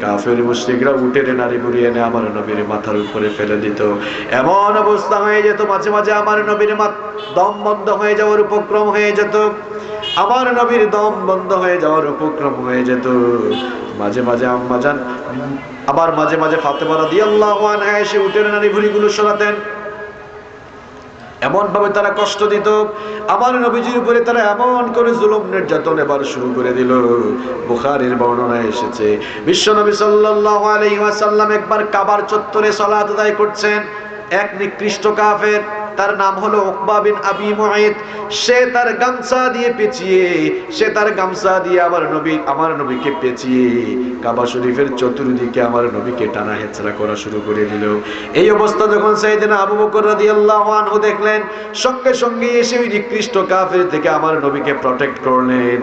কাফের মুশরিকরা উঠে নারী বুড়িয়ে এনে আমার নবীর মাথার উপরে ফেলে দিত। এমন অবস্থা হয়ে যেত, মাঝে মাঝে আমার নবীর দম বন্ধ হয়ে যাওয়ার উপক্রম হয়ে যেত। আমার নবীর দম বন্ধ হয়ে যাওয়ার উপক্রম হয়ে যেত। মাঝে মাঝে যান আবার মাঝে মাঝে ফাতেমা রাদিয়াল্লাহু আনহা এসে উঠে নারী ভুড়িগুলো সরাতেন। এমন ভাবে তারা কষ্ট দিত। আমার নবীজির উপরে তারা এমন করে জুলুম নির্যাতন এবার শুরু করে দিল। বুখারের বর্ণনা এসেছে, বিশ্ব নবী সাল্লাল্লাহু আলাইহি ওয়াসাল্লাম একবার কাবার চত্বরে সালাত আদায় করছেন। এক নিকৃষ্ট কাফের তার নাম হলো উকবা বিন আবি মুঈদ সে তার গামছা দিয়ে পেঁচিয়ে, সে তার গামছা দিয়ে আমার নবী, আমার নবীকে পেঁচিয়ে কাবা শরীফের চতুর্দিকে আমার নবীকে টানা হেচড়া করা শুরু করে দিল। এই অবস্থা যখন সাইয়েদনা আবু বকর রাদিয়াল্লাহু আনহু দেখলেন, সঙ্গে সঙ্গে এসে ওই নিকৃষ্ট কাফের থেকে আমার নবীকে প্রটেক্ট করলেন।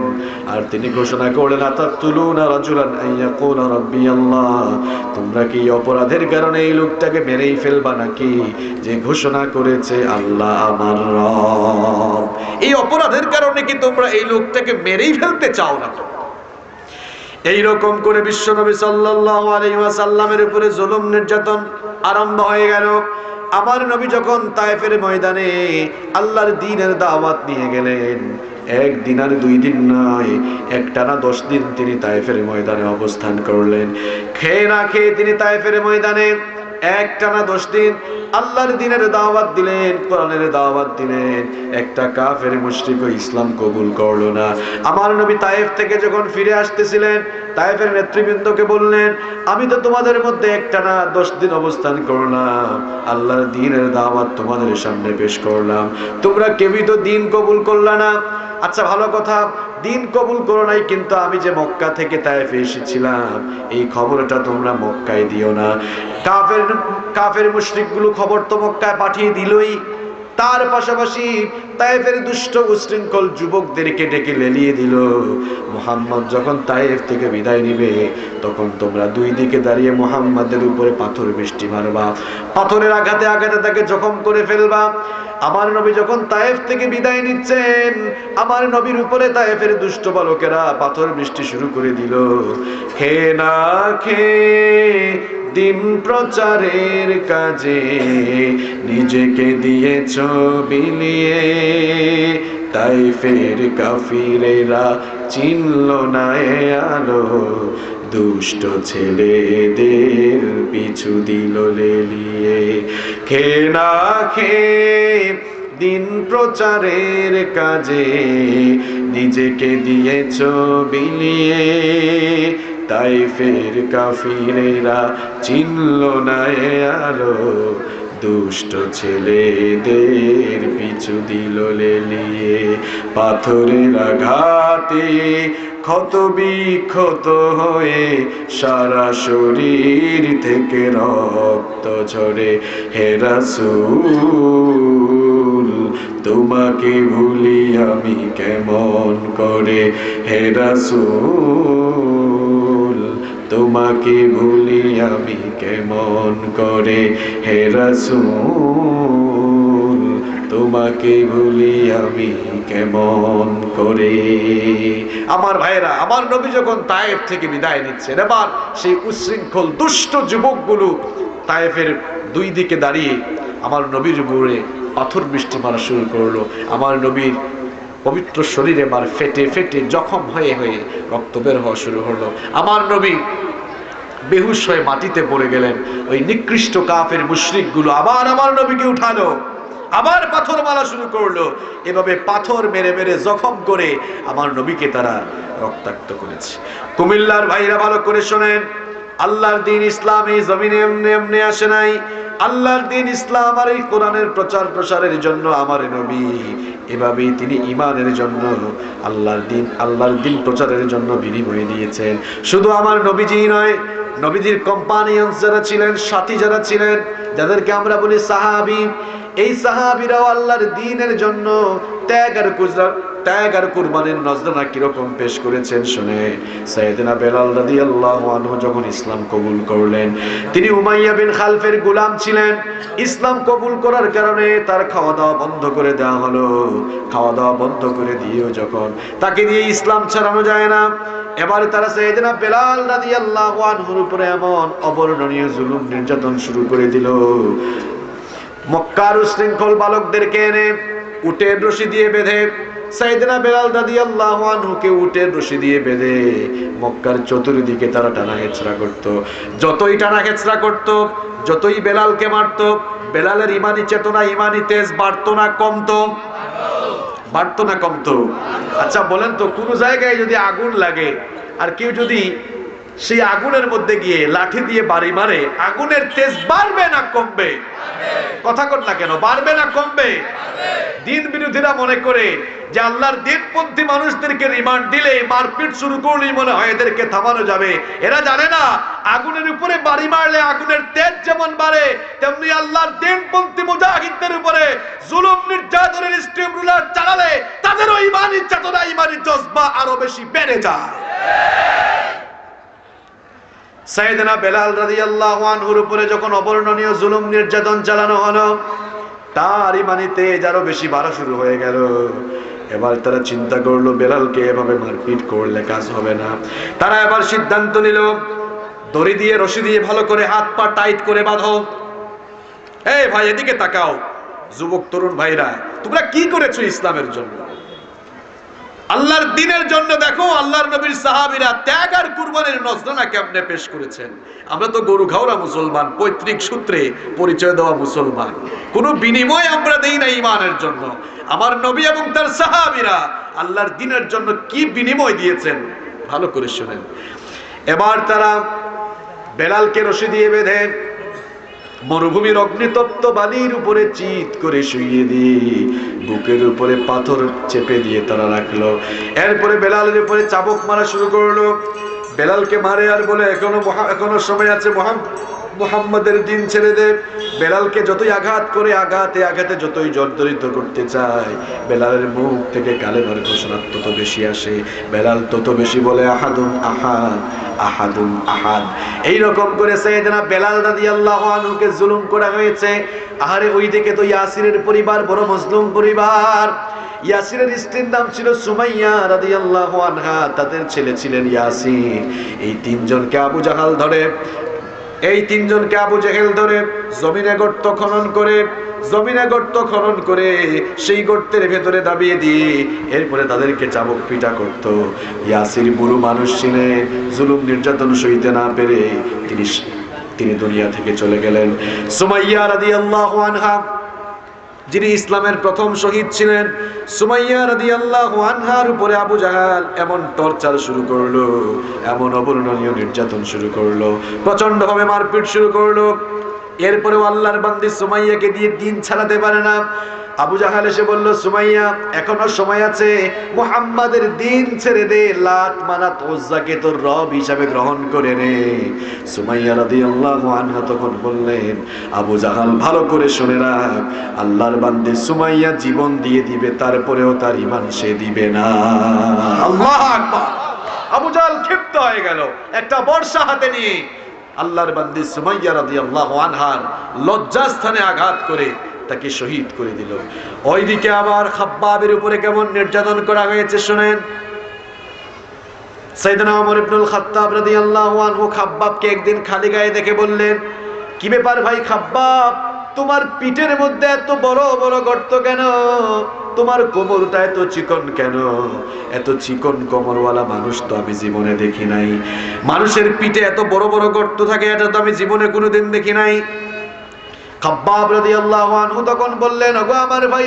আর তিনি ঘোষণা করলেন আতাতুলুনা রাজুলান আইয়াকুনা রাব্বি আল্লাহ। তোমরা কি অপরাধের কারণে এই লোকটাকে মেরেই ফেলবা নাকি? যে ঘোষণা করেছে আল্লাহ আমার রব। এই অপরাধের কারণে কি তোমরা এই লোকটাকে মেরেই ফেলতে চাও না এইরকম করে বিশ্বনবী সাল্লাল্লাহু আলাইহি উপরে জুলুম নির্যাতন আরম্ভ হয়ে গেল। আমার নবী যখন তায়েফের ময়দানে আল্লাহর দ্বীনের দাওয়াত নিয়ে গেলেন, এক দিন আর দুই দিন নয় একটানা দশ দিন তিনি তায়েফের ময়দানে অবস্থান করলেন। খেয়ে না খেয়ে তিনি তায়েফের ময়দানে একটানা দশ দিন আল্লাহর দিনের দাওয়াত দিলেন, কোরআনের দাওয়াত দিলেন। একটা কাফের মুশরিক ইসলাম কবুল করল না। আমার নবী তায়েফ থেকে যখন ফিরে আসতেছিলেন, তায়েফের নেতৃবৃন্দকে বললেন, আমি তো তোমাদের মধ্যে একটানা দশ দিন অবস্থান করলাম। আল্লাহর দিনের দাওয়াত তোমাদের সামনে পেশ করলাম। তোমরা কেউই তো দিন কবুল করলা না। আচ্ছা ভালো কথা, দিন কবুল করো নাই, কিন্তু আমি যে মক্কা থেকে তাইফে এসেছিলাম, এই খবরটা তোমরা মক্কায় দিও না। কাফের কাফের মুশরিকগুলো খবর তো মক্কায় পাঠিয়ে দিলই। তার পাশাপাশি তায়েফের দুষ্ট উশৃঙ্খল যুবকদেরকে ডেকে লেলিয়ে দিল। মোহাম্মদ যখন তায়েফ থেকে বিদায় নিবে, তখন তোমরা দুই দিকে দাঁড়িয়ে মোহাম্মদের উপরে পাথর বৃষ্টি মারবা। পাথরের আঘাতে আঘাতে তাকে জখম করে ফেলবা। আমার নবী যখন তায়েফ থেকে বিদায় নিচ্ছেন, আমার নবীর উপরে তায়েফের দুষ্ট বালকেরা পাথর বৃষ্টি শুরু করে দিল। খে না খে দিন প্রচারের কাজে, নিজেকে দিয়েছ বিলিয়ে। তাই ফের কাফিরেরা চিনল না আলো। দুষ্ট ছেলেদের পিছু দিল লেলিয়ে। খে না খেয়ে দিন প্রচারের কাজে নিজেকে দিয়েছ বিলিয়ে তাই ফের কাফিরেরা চিনল না আলো। দুষ্ট ছেলেদের পিছু দিল লেলিয়ে। পাথরের আঘাতে ক্ষত বিক্ষত হয়ে সারা শরীর থেকে রক্ত ঝরে। হেরাসুল তোমাকে ভুলি আমি কেমন করে? হেরাসুল তোমাকে ভুলি আমি কেমন করে? হেরাসুল তোমাকে ভুলি আমি কেমন করে? আমার ভাইরা আমার নবী যখন তায়েফ থেকে বিদায় নিচ্ছেন, এবার সেই উশৃঙ্খল দুষ্ট যুবকগুলো তায়েফের দুই দিকে দাঁড়িয়ে আমার নবীর উপরে পাথর বৃষ্টি মারা শুরু করল। আমার নবীর পবিত্র শরীরে মার ফেটে ফেটে জখম হয়ে হয়ে রক্ত বের হওয়া শুরু হলো। আমার নবী বেহুশ হয়ে মাটিতে পড়ে গেলেন। ওই নিকৃষ্ট কাফের মুশরিকগুলো আবার আমার নবীকে উঠালো। আবার পাথর মারা শুরু করল। এভাবে পাথর মেরে মেরে জখম করে আমার নবীকে তারা রক্তাক্ত করেছে। কুমিল্লার ভাইরা ভালো করে শোনেন। আল্লাহর দিন ইসলাম এই জমিনে এমনি এমনি আসে নাই। আল্লাহর দিন ইসলাম আর এই কোরআনের প্রচার প্রসারের জন্য আমার নবী। এভাবেই তিনি ইমানের জন্য আল্লাহর দিন আল্লাহর দিন প্রচারের জন্য বিনিময় দিয়েছেন। শুধু আমার নবীজি নয়, নবীজির কম্পানিয়ন্স যারা ছিলেন, সাথী যারা ছিলেন, যাদেরকে আমরা বলি সাহাবি এই সাহাবিরাও আল্লাহর দিনের জন্য ত্যাগ আর কুজরা, ত্যাগ আর কুরবানির নজরানা কীরকম পেশ করেছেন শুনে সাইয়েদনা বেলাল রাদিয়াল্লাহু আনহু যখন ইসলাম কবুল করলেন, তিনি উমাইয়া বিন খালফের গোলাম ছিলেন। ইসলাম কবুল করার কারণে তার খাওয়া দাওয়া বন্ধ করে দেওয়া হলো। খাওয়া দাওয়া বন্ধ করে দিয়েও যখন তাকে দিয়ে ইসলাম ছাড়ানো যায় না, এবারে তারা সাইয়েদনা বেলাল রাদিয়াল্লাহু আনহুর উপরে এমন অবর্ণনীয় জুলুম নির্যাতন শুরু করে দিল। মক্কার উশৃঙ্খল বালকদেরকে এনে উটের রশি দিয়ে বেঁধে সাইদিনা বেলাল দাদি আল্লাহ আনহুকে উটের রশি দিয়ে বেঁধে মক্কার চতুর্দিকে তারা টানা হেঁচড়া করত। যতই টানা হেঁচড়া করত, যতই বেলালকে মারত, বেলালের ইমানি চেতনা, ইমানি তেজ বাড়তো না কমতো। বাড়তো না কমতো। আচ্ছা বলেন তো, কোন জায়গায় যদি আগুন লাগে, আর কেউ যদি সেই আগুনের মধ্যে গিয়ে লাঠি দিয়ে বাড়ি মারে, আগুনের তেজ বাড়বে না কমবে। কথা কর না কেন, বাড়বে না কমবে। দিন বিরোধীরা মনে করে যে আল্লাহর দিনপন্থী মানুষদেরকে রিমান্ড দিলে মারপিট শুরু করলেই মনে হয় এদেরকে থামানো যাবে। এরা জানে না, আগুনের উপরে বাড়ি মারলে আগুনের তেজ যেমন বাড়ে, তেমনি আল্লাহর দিনপন্থী মুজাহিদদের উপরে জুলুম, নির্যাতনের স্টিম রুলার চালালে তাদেরও ইমানি চেতনা, ইমানি জজবা আরও বেশি বেড়ে যায়। সাইয়েদনা বেলাল রাদিয়াল্লাহু আনহুর উপরে যখন অবর্ণনীয় জুলুম নির্যাতন চালানো হলো, তার ইমানিতে আরও বেশি বাড়া শুরু হয়ে গেল। এবার তারা চিন্তা করল, বেলালকে এভাবে মারপিট করলে কাজ হবে না। তারা এবার সিদ্ধান্ত নিল, দড়ি দিয়ে, রশি দিয়ে ভালো করে হাত পা টাইট করে বাঁধো। এই ভাই, এদিকে তাকাও, যুবক, তরুণ ভাইরা, তোমরা কি করেছ ইসলামের জন্য? আল্লাহর দিনের জন্য দেখো, আল্লাহর নবীর সাহাবীরা ত্যাগ আর কুরবানির নজরানা কেমনে পেশ করেছেন? আমরা তো গরু খাওয়া মুসলমান, পৈতৃক সূত্রে পরিচয় দেওয়া মুসলমান। কোনো বিনিময় আমরা দেই না ইমানের জন্য। আমার নবী এবং তার সাহাবীরা আল্লাহর দিনের জন্য কি বিনিময় দিয়েছেন? ভালো করে শুনেন। এবার তারা বেলালকে রশি দিয়ে বেঁধে মরুভূমির অগ্নিতপ্ত বালির উপরে চিত করে শুইয়ে দিয়ে বুকের উপরে পাথর চেপে দিয়ে তারা রাখল। এরপরে বেলালের উপরে চাবক মারা শুরু করল। বেলালকে মারে আর বলে, এখনও এখনও সময় আছে মহাম মোহাম্মদের দিন ছেড়ে দে। বেলালকে যতই আঘাত করে আঘাতে আঘাতে যতই জর্জরিত করতে চায়, বেলালের মুখ থেকে কালেমার ঘোষণা তত বেশি আসে। বেলাল তত বেশি বলে, আহাদুন আহাদ আহাদুন আহাদ। এই রকম করে সাইয়েদনা বেলাল রাদিয়াল্লাহু আনহুকে জুলুম করা হয়েছে। আহারে ওই দিকে তো ইয়াসিরের পরিবার, বড় মজলুম পরিবার। ইয়াসিরের স্ত্রীর নাম ছিল সুমাইয়া রাদিয়াল্লাহু আনহা, তাদের ছেলে ছিলেন ইয়াসির। এই তিনজনকে আবু জাহাল ধরে। এই তিনজনকে আবু জেহেল ধরে জমিনে গর্ত খনন করে, জমিনে গর্ত খনন করে সেই গর্তের ভেতরে দাবিয়ে দিয়ে এরপরে তাদেরকে চাবক পিটা করত। ইয়াসির বুড়ো মানুষ চিনে জুলুম নির্যাতন সইতে না পেরে তিনি তিনি দুনিয়া থেকে চলে গেলেন। সুমাইয়া রাদিয়াল্লাহু আনহা যিনি ইসলামের প্রথম শহীদ ছিলেন, সুমাইয়া রাদি আল্লাহ আনহার উপরে আবু জাহাল এমন টর্চার শুরু করল, এমন অবর্ণনীয় নির্যাতন শুরু করল প্রচণ্ড ভাবে মারপিট শুরু করল। এরপরেও আল্লাহর বান্দি সুমাইয়াকে দিয়ে দিন ছাড়াতে পারে না। আবু জাহাল এসে বলল, সুমাইয়া, এখনও সময় আছে, মুহাম্মাদের দিন ছেড়ে দে লাত মানাত ওজ্জাকে তোর রব হিসাবে গ্রহণ করে নে। সুমাইয়া রাদিয়াল্লাহু আনহা তখন বললেন, আবু জাহাল, ভালো করে শুনে রাখ, আল্লাহর বান্দে সুমাইয়া জীবন দিয়ে দিবে, তারপরেও তার ইমান সে দিবে না। আল্লাহ আকবার। আবু জাহাল ক্ষিপ্ত হয়ে গেল, একটা বর্ষা হাতে নিয়ে। আল্লাহর বান্দি সুমাইয়া রাদিয়াল্লাহু আনহার লজ্জাস্থানে আঘাত করে তাকে শহীদ করে দিল। ওইদিকে আবার খাব্বাবের উপরে কেমন নির্যাতন করা হয়েছে শুনেন? তোমার পিঠের মধ্যে এত বড় বড় গর্ত কেন? তোমার এত চিকন কেন? এত চিকন কোমরওয়ালা মানুষ তো আমি জীবনে দেখি নাই। মানুষের পিঠে এত বড় বড় গর্ত থাকে, এটা তো আমি জীবনে কোনোদিন দেখি নাই। তখন বললেন আমার ভাই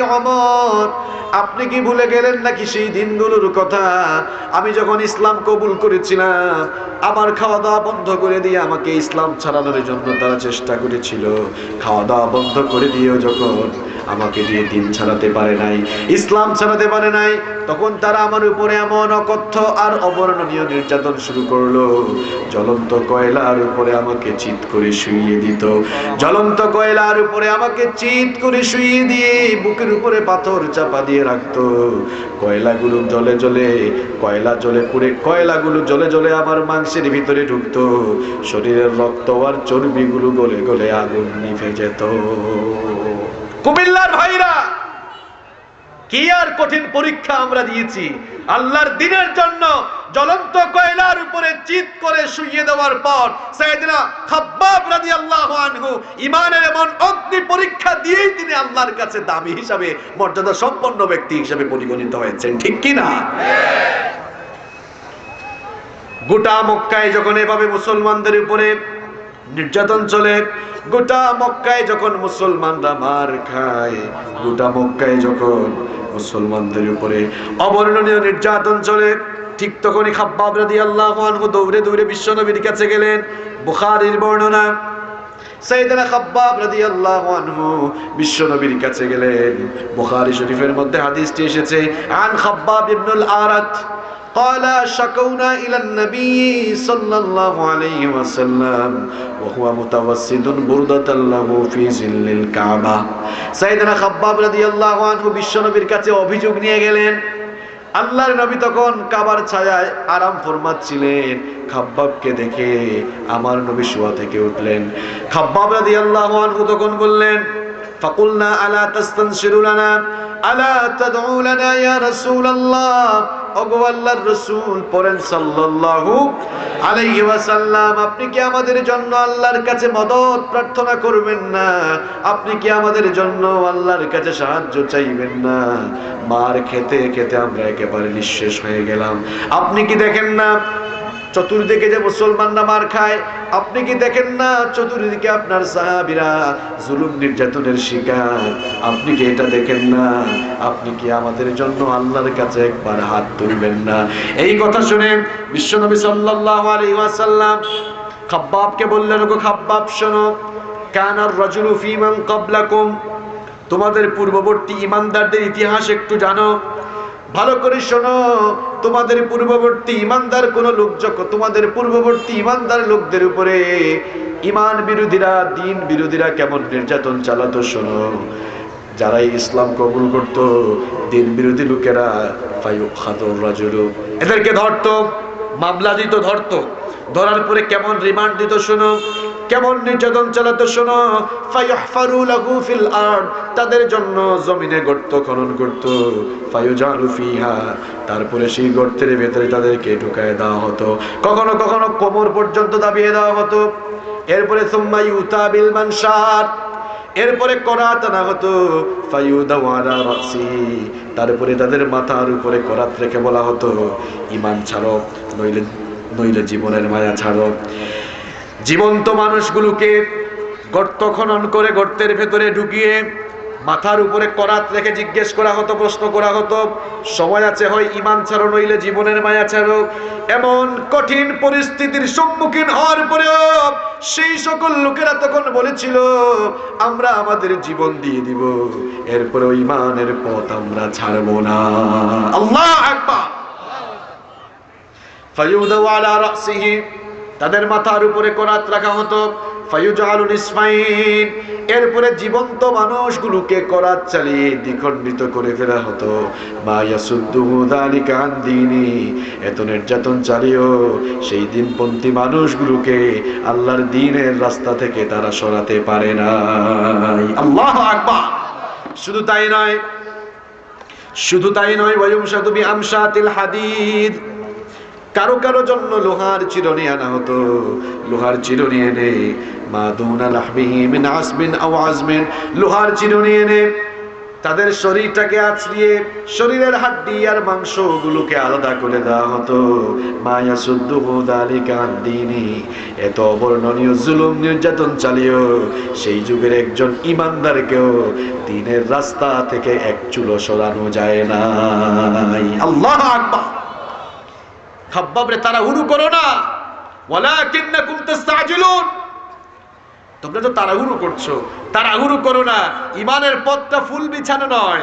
আপনি কি ভুলে গেলেন নাকি সেই দিনগুলোর কথা? আমি যখন ইসলাম কবুল করেছিলাম আমার খাওয়া দাওয়া বন্ধ করে দিয়ে আমাকে ইসলাম ছাড়ানোর জন্য তারা চেষ্টা করেছিল। খাওয়া দাওয়া বন্ধ করে দিয়েও যখন আমাকে দিয়ে দিন ছাড়াতে পারে নাই, ইসলাম ছাড়াতে পারে নাই, তখন তারা আমার উপরে এমন অকথ্য আর অবর্ণনীয় নির্যাতন শুরু করল। জ্বলন্ত কয়লার উপরে আমাকে চিৎ করে শুইয়ে দিত। জ্বলন্ত কয়লার উপরে আমাকে চিৎ করে শুইয়ে দিয়ে বুকের উপরে পাথর চাপা দিয়ে রাখতো। কয়লাগুলো জলে জলে কয়লা জলে পুড়ে, কয়লাগুলো জলে জলে আমার মাংসের ভিতরে ঢুকতো শরীরের রক্ত আর চর্বিগুলো গলে গলে আগুন নিভে যেত। কুমিল্লার ভাইরা, কি আর কঠিন পরীক্ষা আমরা দিয়েছি? আল্লাহর দিনের জন্য জ্বলন্ত কয়লার উপরে চিত করে শুইয়ে দেওয়ার পর সাইয়েদনা খাব্বাব রাদিয়াল্লাহু আনহু ইমানের এমন অগ্নি পরীক্ষা দিয়েই তিনি আল্লাহর কাছে দামি হিসাবে মর্যাদা সম্পন্ন ব্যক্তি হিসাবে পরিগণিত হয়েছেন। ঠিক কি না গোটা মক্কায় যখন এভাবে মুসলমানদের উপরে নির্যাতন চলে, গোটা মক্কায় যখন মুসলমানরা মার খায়, গোটা মক্কায় যখন মুসলমানদের উপরে অবর্ণনীয় নির্যাতন চলে, ঠিক তখনই খাব্বাব রাদিয়াল্লাহু আনহু দৌড়ে দৌড়ে কাছে গেলেন, বুখারীর বর্ণনা। আনহু বিশ্বনবীর কাছে গেলেন। বুখারী শরীফের মধ্যে قال شكونا إلى النبي صلى الله عليه وسلم وهو متوسد بردة له في ظل الكعبة سيدنا خباب رضي الله عنه বিশ্বনবীর কাছে অভিযোগ নিয়ে গেলেন আল্লাহর নবী তখন কাবার ছায়ায় আরাম ফরমাচ্ছিলেন খাব্বাবকে দেখে আমার নবী শোয়া থেকে উঠলেন খাব্বাব রাদিয়াল্লাহু আনহু তখন বললেন ফাকুলনা আলা তাস্তানশিরু লানা আলা তাদউ লানা ইয়া রাসূলুল্লাহ আপনি কি আমাদের জন্য আল্লাহর কাছে মদত প্রার্থনা করবেন না? আপনি কি আমাদের জন্য আল্লাহর কাছে সাহায্য চাইবেন না? মার খেতে খেতে আমরা একেবারে নিঃশেষ হয়ে গেলাম। আপনি কি দেখেন না? চতুর্দিকে যে মুসলমানরা মার খায় আপনি কি দেখেন না? চতুর্দিকে আপনার সাহাবিরা জুলুম নির্যাতনের শিকার। আপনি কি এটা দেখেন না? আপনি কি আমাদের জন্য আল্লাহর কাছে একবার হাত তুলবেন না? এই কথা শুনে বিশ্বনবী সাল্লাল্লাহু আলাইহি ওয়াসাল্লাম খাব্বাবকে বললেন গো খাব্বাব, শোনো। কানার রাজুলু ফিমান ক্বাবলাকুম তোমাদের পূর্ববর্তী ইমানদারদের ইতিহাস একটু জানো। ভালো করে শোনো, তোমাদের পূর্ববর্তী ইমানদার কোন লোক যখন, তোমাদের পূর্ববর্তী ইমানদার লোকদের উপরে ইমান বিরোধীরা, দিন বিরোধীরা কেমন নির্যাতন চালাতো শোনো। যারা ইসলাম কবুল করত, দিন বিরোধী লোকেরা এদেরকে ধরতো, মামলা দিত, ধরতো। ধরার পরে কেমন রিমান্ড দিত শোনো কেমন নির্যাতন চালাতো শোনো। ফায়ুহফারু লাহু ফিল আরদ, তাদের জন্য জমিনে গর্ত খনন করত। ফায়ুজালু ফিহা, তারপরে সেই গর্তের ভেতরে তাদেরকে ঢুকায় দেওয়া হতো। কখনো কখনো কোমর পর্যন্ত দাবিয়ে দেওয়া হতো। এরপরে সুম্মা ইউতা বিল মানশার এরপরে করাত আনা হতো। ফায়ুদাউ আলা রাসি, তারপরে তাদের মাথার উপরে করাত রেখে বলা হতো। ইমান ছাড়ো, নইলে নইলে জীবনের মায়া ছাড়ো। জীবন্ত মানুষগুলোকে গর্ত খনন করে গর্তের ভেতরে ঢুকিয়ে মাথার উপরে করাত রেখে জিজ্ঞেস করা হতো, প্রশ্ন করা হতো, সময় আছে হয় ইমান ছাড়ো, নইলে জীবনের মায়া ছাড়ো। এমন কঠিন পরিস্থিতির সম্মুখীন হওয়ার পরেও সেই সকল লোকেরা তখন বলেছিল, আমরা আমাদের জীবন দিয়ে দিব এরপরে ইমানের পথ আমরা ছাড়বো না। আল্লাহ রাসিহি তাদের মাথার উপরে করাত রাখা হতো। এরপরে জীবন্ত মানুষগুলোকে করাত চালিয়ে দ্বিখণ্ডিত করে ফেলা হতো। এত নির্যাতন চালিয়েও সেই দিনপন্থী মানুষগুলোকে আল্লাহর দিনের রাস্তা থেকে তারা সরাতে পারে নাই। আল্লাহ আকবার! শুধু তাই নয়, শুধু তাই নয় বিআমশাতিল হাদিদ। কারও কারও জন্য লোহার চিরনি আনা হতো। লোহার চিরনি এনে মা দুনা লাহবিহি মিন আও আজমিন লোহার চিরনি এনে তাদের শরীরটাকে আছড়িয়ে শরীরের হাড্ডি আর মাংসগুলোকে আলাদা করে দেওয়া হতো। মায়া সুদ্দুহু দালিকা দিনী। এত অবর্ণনীয়, জুলুম, নির্যাতন চালিয়েও সেই যুগের একজন ইমানদারকেও দিনের রাস্তা থেকে এক চুলো সরানো যায় না আল্লাহ আকবার। খাব্বাবরে, তারা হুড়ু করো না। ওয়ালাকিন্নাকুম তাস্তাজিলুন। তোমরা তো তাড়াহুড়ো করছ। তাড়াহুড়ো করো না। ইমানের পথটা ফুল বিছানো নয়।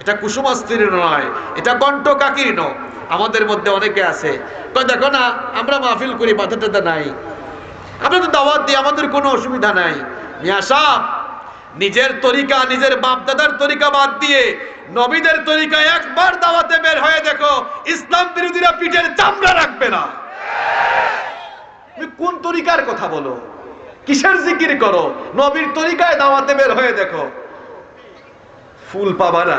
এটা কুসুমাস্ত্রীর নয়। এটা কণ্ঠ কাকির আমাদের মধ্যে অনেকে আছে। দেখো না, আমরা মাহফিল করি বাধা টাধা নাই। আমরা তো দাওয়াত দিই, আমাদের কোনো অসুবিধা নাই। মিয়া সাহ নিজের তরিকা, নিজের বাপদাদার তরিকা বাদ দিয়ে নবীদের তরিকা একবার দাওয়াতে বের হয়ে দেখো, ইসলাম বিরোধীরা পিঠের চামড়া রাখবে না। তুমি কোন তরিকার কথা বলো? কিসের জিকির করো? নবীর তরিকায় দাওয়াতে বের হয়ে দেখো। ফুল পাবা না।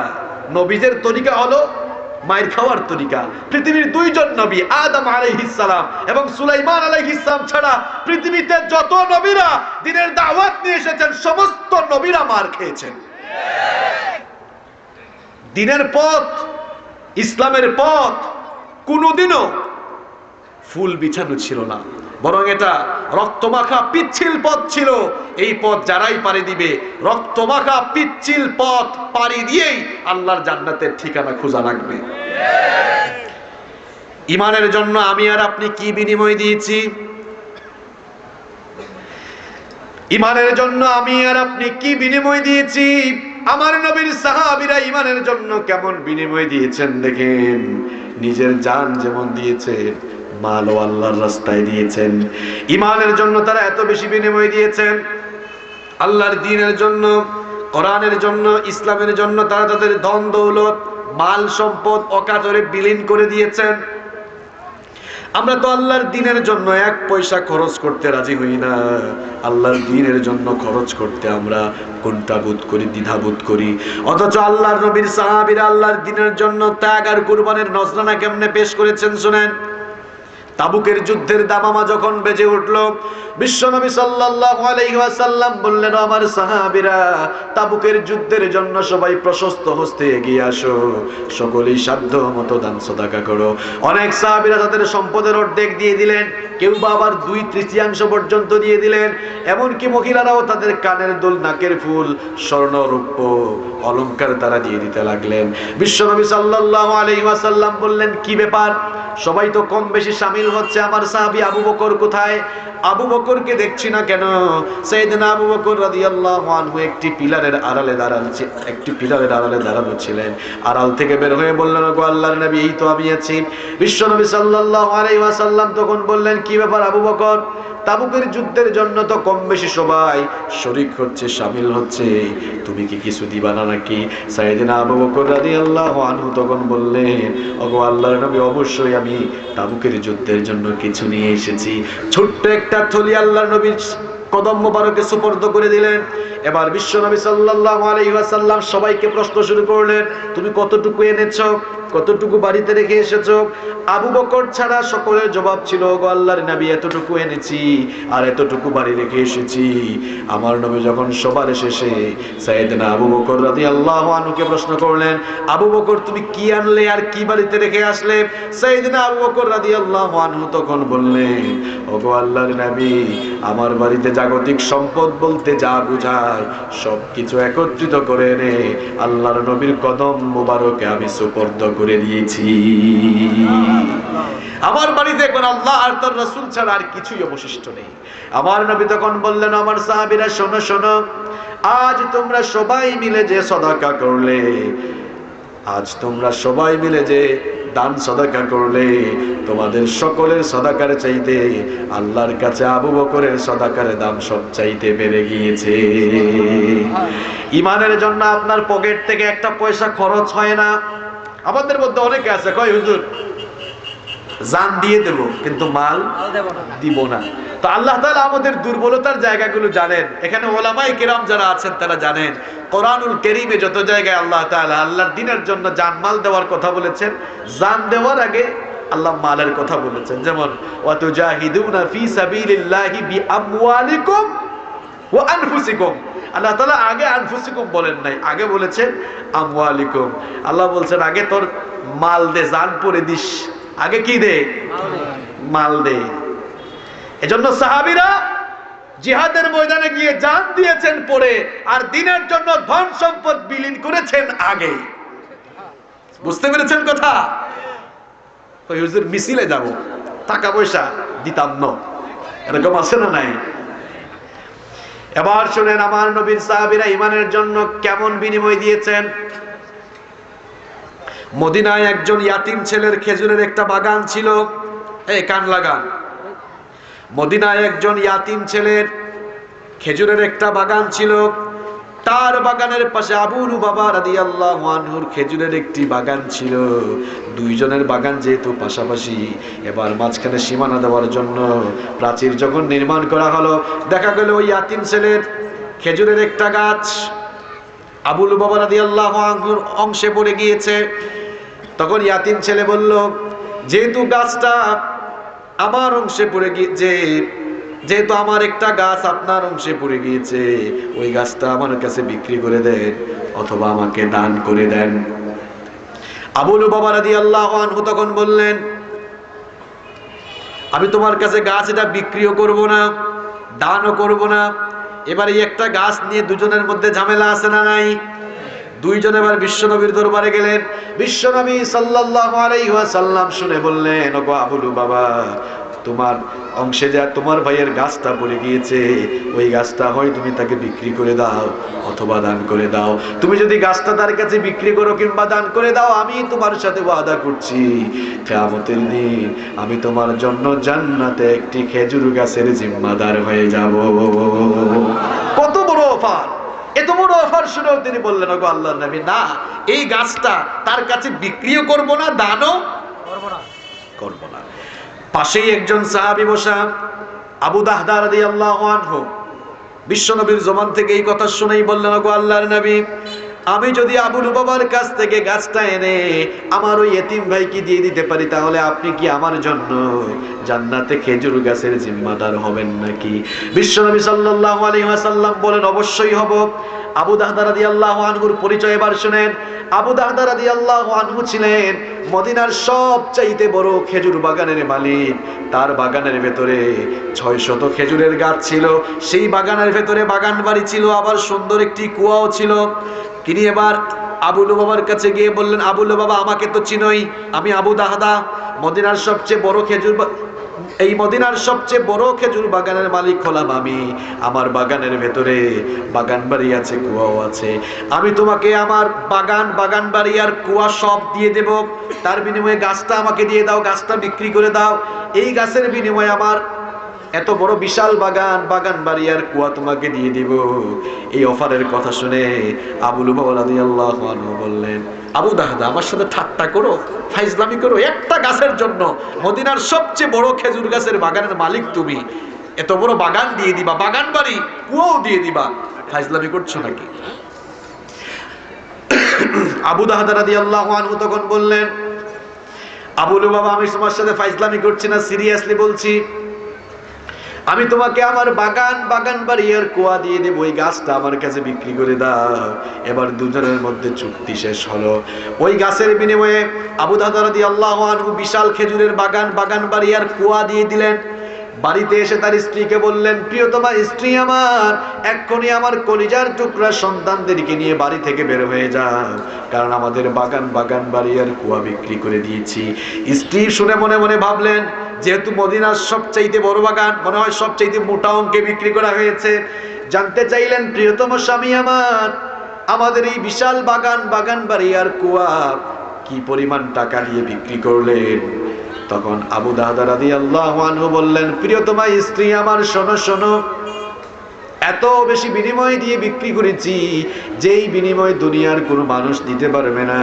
নবীদের তরিকা হলো মায়ের খাওয়ার তরিকা। পৃথিবীর দুইজন নবী, আদম আলাইহিসালাম এবং সুলাইমান আলাইহিসাম ছাড়া পৃথিবীতে যত নবীরা দিনের দাওয়াত নিয়ে এসেছেন, সমস্ত নবীরা মার খেয়েছেন। দিনের পথ, ইসলামের পথ কোনোদিনও ফুল বিছানো ছিল না। বরং এটা রক্তমাখা পিচ্ছিল পথ ছিল। এই পথ যারাই পাড়ি দিবে, রক্তমাখা পিচ্ছিল পথ পাড়ি দিয়েই আল্লাহর জান্নাতের ঠিকানা খোঁজা লাগবে ইমানের জন্য আমি আর আপনি কি বিনিময় দিয়েছি? ইমানের জন্য আমি আর আপনি কি বিনিময় দিয়েছি? আমার নবীর সাহাবিরা ইমানের জন্য কেমন বিনিময় দিয়েছেন দেখেন। নিজের জান যেমন দিয়েছেন মালও আল্লাহর রাস্তায় দিয়েছেন। ইমানের জন্য তারা এত বেশি বিনিময় দিয়েছেন। আল্লাহর দিনের জন্য, কোরআনের জন্য, ইসলামের জন্য তারা তাদের ধন, দৌলত, মাল, সম্পদ, অকাতরে বিলীন করে দিয়েছেন। আমরা তো আল্লাহর দিনের জন্য এক পয়সা খরচ করতে রাজি হই না। আল্লাহর দিনের জন্য খরচ করতে আমরা কোনটাবোধ করি, দ্বিধাবোধ করি। অথচ আল্লাহর নবীর সাহাবীরা আল্লাহর দিনের জন্য ত্যাগ আর কুরবানের নজরানা কেমনে পেশ করেছেন শুনেন? তাবুকের যুদ্ধের দামামা যখন বেজে উঠল, বিশ্বনবী ওয়াসাল্লাম বললেন আমার সাহাবীরা, তাবুকের যুদ্ধের জন্য সবাই প্রশস্ত হস্তে এগিয়ে আসো, সকলেই সাধ্য মতো দান সদাকা করো। অনেক সাহাবীরা তাদের সম্পদের অর্ধেক দিয়ে দিলেন, কেউ বা আবার দুই তৃতীয়াংশ পর্যন্ত দিয়ে দিলেন, এমনকি মহিলারাও তাদের কানের দুল, নাকের ফুল, স্বর্ণ, রূপ্য, অলংকার তারা দিয়ে দিতে লাগলেন। বিশ্বনবী সাল্লাল্লাহু আলাইহি বললেন, কি ব্যাপার? সবাই তো কম বেশি সামিল হচ্ছে আমার সাহাবী আবু বকর কোথায়? আবু বকরকে দেখছি না কেন? সাইয়েদনা আবু বকর রাদিয়াল্লাহু আনহু একটি পিলারের আড়ালে দাঁড়ানো একটি পিলারের আড়ালে দাঁড়ানো ছিলেন। আড়াল থেকে বের হয়ে বললেন গো আল্লাহর নবী, এই তো আমি আছি। বিশ্বনবী সাল্লাল্লাহু আলাইহি ওয়াসাল্লাম তখন বললেন, কি ব্যাপার আবু বকর? তাবুকের যুদ্ধের জন্য তো কম বেশি সবাই শরিক হচ্ছে, সামিল হচ্ছে। তুমি কি কিছু দিবা না নাকি? তখন বললেন, ওগো আল্লাহর নবী, অবশ্যই আমি তাবুকের যুদ্ধের জন্য কিছু নিয়ে এসেছি। ছোট্ট একটা থলি আল্লাহর নবীর কদম মোবারকে সুপর্দ করে দিলেন। এবার বিশ্ব নবী আলাইহি ওয়াসাল্লাম সবাইকে প্রশ্ন শুরু করলেন, তুমি কতটুকু এনেছো? কতটুকু বাড়িতে রেখে এসেছ? আবু বকর ছাড়া সকলের জবাব ছিল গো আল্লাহর নবী, এতটুকু এনেছি আর এতটুকু বাড়ি রেখে এসেছি। আমার নবী যখন সবার শেষে সাইয়েদনা আবু বকর রাদিয়াল্লাহু আনহুকে প্রশ্ন করলেন, আবু বকর, তুমি কি আনলে আর কি বাড়িতে রেখে আসলে? সাইয়েদনা আবু বকর রাদিয়াল্লাহু আনহু তখন বললেন, ওগো আল্লাহর নবী, আমার বাড়িতে জাগতিক সম্পদ বলতে যা বোঝায়, সবকিছু একত্রিত করে এনে আল্লাহর নবীর কদম মোবারকে আমি সুপর্দ করে দিয়েছি। আমার বাড়িতে এখন আল্লাহ আর তার রাসূল ছাড়া আর কিছুই অবশিষ্ট নেই। আমার নবী তখন বললেন, আমার সাহাবীরা, শোনো শোনো, আজ তোমরা সবাই মিলে যে সদাকা করলে, আজ তোমরা সবাই মিলে যে দান সদাকা করলে, তোমাদের সকলের সদাকার চাইতে আল্লাহর কাছে আবু বকরের সদাকার দাম সব চাইতে বেড়ে গিয়েছে। ইমানের জন্য আপনার পকেট থেকে একটা পয়সা খরচ হয় না। আমাদের মধ্যে অনেকে আছে কয় হুজুর জান দিয়ে দেব কিন্তু মাল দিব না। তো আল্লাহ তালা আমাদের দুর্বলতার জায়গাগুলো জানেন। এখানে ওলামাই কিরাম যারা আছেন তারা জানেন কোরআনুল কারীমে যত জায়গায় আল্লাহ তাআলা আল্লাহর দিনের জন্য জান মাল দেওয়ার কথা বলেছেন জান দেওয়ার আগে আল্লাহ মালের কথা বলেছেন। যেমন ওয়াতুজাহিদুনা ফি সাবিলিল্লাহি বিআমওয়ালিকুম ওয়া আনফুসিকুম। আল্লাহ তালা আগে আনফুসিকুম বলেন নাই, আগে বলেছেন আমওয়ালিকুম। আল্লাহ বলছেন, আগে তোর মাল দে, জান পরে দিস। আগে কি দে? মাল দে। এজন্য সাহাবিরা জিহাদের ময়দানে গিয়ে জান দিয়েছেন পরে, আর দিনের জন্য ধন সম্পদ বিলীন করেছেন আগে। বুঝতে পেরেছেন কথা? ওই মিছিলে যাব, টাকা পয়সা দিতাম না। এরকম আছে না নাই? এবার শুনেন আমার নবীর সাহাবিরা ইমানের জন্য কেমন বিনিময় দিয়েছেন? মদিনায় একজন ইয়াতিম ছেলের খেজুরের একটা বাগান ছিল, এই কান লাগান। মদিনায় একজন ইয়াতিম ছেলের খেজুরের একটা বাগান ছিল তার বাগানের পাশে আবুর বাবা রাদিয়াল্লাহু আনহুর খেজুরের একটি বাগান ছিল। দুইজনের বাগান যেহেতু পাশাপাশি, এবার মাঝখানে সীমানা দেওয়ার জন্য প্রাচীর যখন নির্মাণ করা হলো, দেখা গেল ওই ইয়াতিম ছেলের খেজুরের একটা গাছ। আবুল বাবা রাদিয়াল্লাহু আনহুর অংশে পড়ে গিয়েছে। তখন ইয়াতিম ছেলে বলল, যেহেতু গাছটা আমার অংশে পড়ে গিয়েছে যেহেতু আমার একটা গাছ আপনার অংশে পড়ে গিয়েছে, ওই গাছটা আমার কাছে বিক্রি করে দেন অথবা আমাকে দান করে দেন। আবুল বাবা রাদি আল্লাহ আনহু তখন বললেন, আমি তোমার কাছে গাছ এটা বিক্রিও করব না, দানও করব না। এবার একটা গাছ নিয়ে দুজনের মধ্যে ঝামেলা আছে না নাই? দুইজন এবার বিশ্বনবীর দরবারে গেলেন। বিশ্বনবী সাল্লাল্লাহু আলাইহি শুনে বললেন, ওগো আবুলু বাবা তোমার অংশে যা তোমার ভাইয়ের গাছটা পড়ে গিয়েছে, ওই গাছটা হয় তুমি তাকে বিক্রি করে দাও অথবা দান করে দাও। তুমি যদি গাছটা তার কাছে বিক্রি করো কিংবা দান করে দাও, আমি তোমার সাথে ওয়াদা করছি। কিয়ামতের দিন আমি তোমার জন্য জান্নাতে একটি খেজুর গাছের জিম্মাদার হয়ে যাব। কত বড় অফার! এত বড় অফার শুনেও তিনি বললেন, ওগো আল্লাহ নবী, না, এই গাছটা তার কাছে বিক্রিও করব না, দানও করব না। করব না। পাশেই একজন সাহাবী বসা, আবু দাহদা রাদিয়াল্লাহু আনহু। বিশ্বনবীর জমান থেকে এই কথা শুনেই বললেন, ওগো আল্লাহর নবী, আমি যদি আবুল বাবার কাছ থেকে গাছটা এনে আমার ওই এতিম ভাইকে দিয়ে দিতে পারি, তাহলে আপনি কি আমার জন্য জান্নাতে খেজুর গাছের জিম্মাদার হবেন নাকি? বিশ্বনবী সাল্লাল্লাহু আলাইহি ওয়াসাল্লাম বলেন, অবশ্যই হব। আবু দাহদা আল্লাহ আনহুর পরিচয় এবার শুনেন। আবু দাহদা আল্লাহ আনহু ছিলেন মদিনার সবচাইতে বড় খেজুর বাগানের মালিক। তার বাগানের ভেতরে ছয় শত খেজুরের গাছ ছিল। সেই বাগানের ভেতরে বাগান বাড়ি ছিল, আবার সুন্দর একটি কুয়াও ছিল। তিনি এবার আবুল বাবার কাছে গিয়ে বললেন আবুল বাবা আমাকে তো চিনই, আমি আবু দাহদা, মদিনার সবচেয়ে বড় খেজুর এই মদিনার সবচেয়ে বড় খেজুর বাগানের মালিক হলাম আমি। আমার বাগানের ভেতরে বাগান বাড়ি আছে, কুয়াও আছে। আমি তোমাকে আমার বাগান বাগান বাড়ি আর কুয়া সব দিয়ে দেব। তার বিনিময়ে গাছটা আমাকে দিয়ে দাও, গাছটা বিক্রি করে দাও। এই গাছের বিনিময়ে আমার এত বড় বিশাল বাগান বাগান বাড়ি আর কুয়া তোমাকে দিয়ে দিব। এই অফারের কথা শুনে আবুল আল্লাহ বললেন, আবু দাহাদা, আমার সাথে ঠাট্টা করো, ফাইজলামি করো। একটা গাছের জন্য মদিনার সবচেয়ে বড় খেজুর গাছের বাগানের মালিক তুমি। এত বড় বাগান দিয়ে দিবা, বাগান বাড়ি, কুয়াও দিয়ে দিবা। ফাইজলামি করছ নাকি? আবু দাহাদারাদি আল্লাহ তখন বললেন আবুলু বাবা আমি তোমার সাথে ফাইজলামি করছি না, সিরিয়াসলি বলছি। আমি তোমাকে আমার বাগান বাগান বাড়িয়ার কুয়া দিয়ে দেবো, ওই গাছটা আমার কাছে বিক্রি করে দাও। এবার দুজনের মধ্যে চুক্তি শেষ হলো। ওই গাছের বিনিময়ে আবু দাদারাদি আল্লাহ বিশাল খেজুরের বাগান বাগান বাড়িয়ার কুয়া দিয়ে দিলেন। বাড়িতে এসে তার স্ত্রীকে বললেন, প্রিয়তমা, স্ত্রী আমার, এক্ষুনি আমার কলিজার টুকরা সন্তানদেরকে নিয়ে বাড়ি থেকে বের হয়ে যাও। কারণ আমাদের বাগান বাগান বাড়ি আর কুয়া বিক্রি করে দিয়েছি। স্ত্রী শুনে মনে মনে ভাবলেন যেহেতু মদিনার সবচাইতে বড় বাগান, মনে হয় সবচাইতে মোটা অঙ্কে বিক্রি করা হয়েছে। জানতে চাইলেন, প্রিয়তম স্বামী আমার, আমাদের এই বিশাল বাগান বাগান বাড়ি আর কুয়া, কি পরিমাণ টাকা নিয়ে বিক্রি করলেন? তখন আবু দাদা রাদি আল্লাহ বললেন, প্রিয়তমা, স্ত্রী আমার, শোনো শোনো এত বেশি বিনিময় দিয়ে বিক্রি করেছি, যেই বিনিময় দুনিয়ার কোনো মানুষ দিতে পারবে না।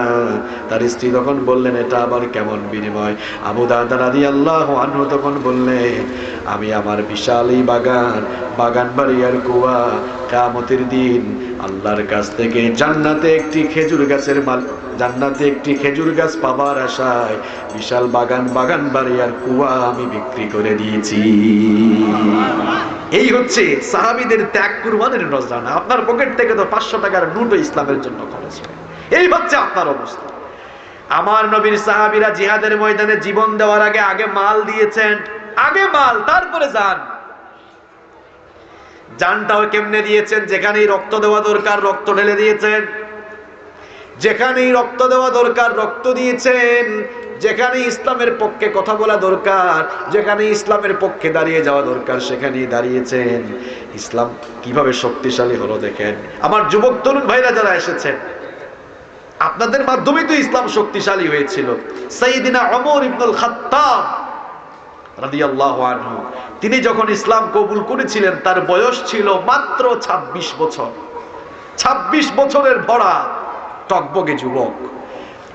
তার স্ত্রী তখন বললেন, এটা আবার কেমন বিনিময়? আবু দাদা রাদি আল্লাহ তখন বললেন, আমি আমার বিশাল এই বাগান বাগান আর কুয়া কামতের দিন আল্লাহর কাছ থেকে জান্নাতে একটি খেজুর গাছের মাল, জান্নাতে একটি খেজুর গাছ পাবার আশায় বিশাল বাগান বাগান বাড়ি আর কুয়া আমি বিক্রি করে দিয়েছি। এই হচ্ছে সাহাবিদের ত্যাগ কুরবানের না, আপনার পকেট থেকে তো পাঁচশো টাকার নোটও ইসলামের জন্য খরচ হয়। এই হচ্ছে আপনার অবস্থা। আমার নবীর সাহাবিরা জিহাদের ময়দানে জীবন দেওয়ার আগে আগে মাল দিয়েছেন, আগে মাল, তারপরে যান যানটাও কেমনে দিয়েছেন? যেখানেই রক্ত দেওয়া দরকার, রক্ত ঢেলে দিয়েছেন। যেখানেই রক্ত দেওয়া দরকার, রক্ত দিয়েছেন। যেখানে ইসলামের পক্ষে কথা বলা দরকার, যেখানে ইসলামের পক্ষে দাঁড়িয়ে যাওয়া দরকার, সেখানেই দাঁড়িয়েছেন। ইসলাম কীভাবে শক্তিশালী হলো দেখেন। আমার যুবক তরুণ ভাইরা যারা এসেছেন, আপনাদের মাধ্যমে তো ইসলাম শক্তিশালী হয়েছিল। সাইদিনা অমর ইবনুল খাত্তাব তিনি যখন ইসলাম কবুল করেছিলেন, তার বয়স ছিল মাত্র ২৬ বছর। ২৬ বছরের ভরা। টকবগে যুবক।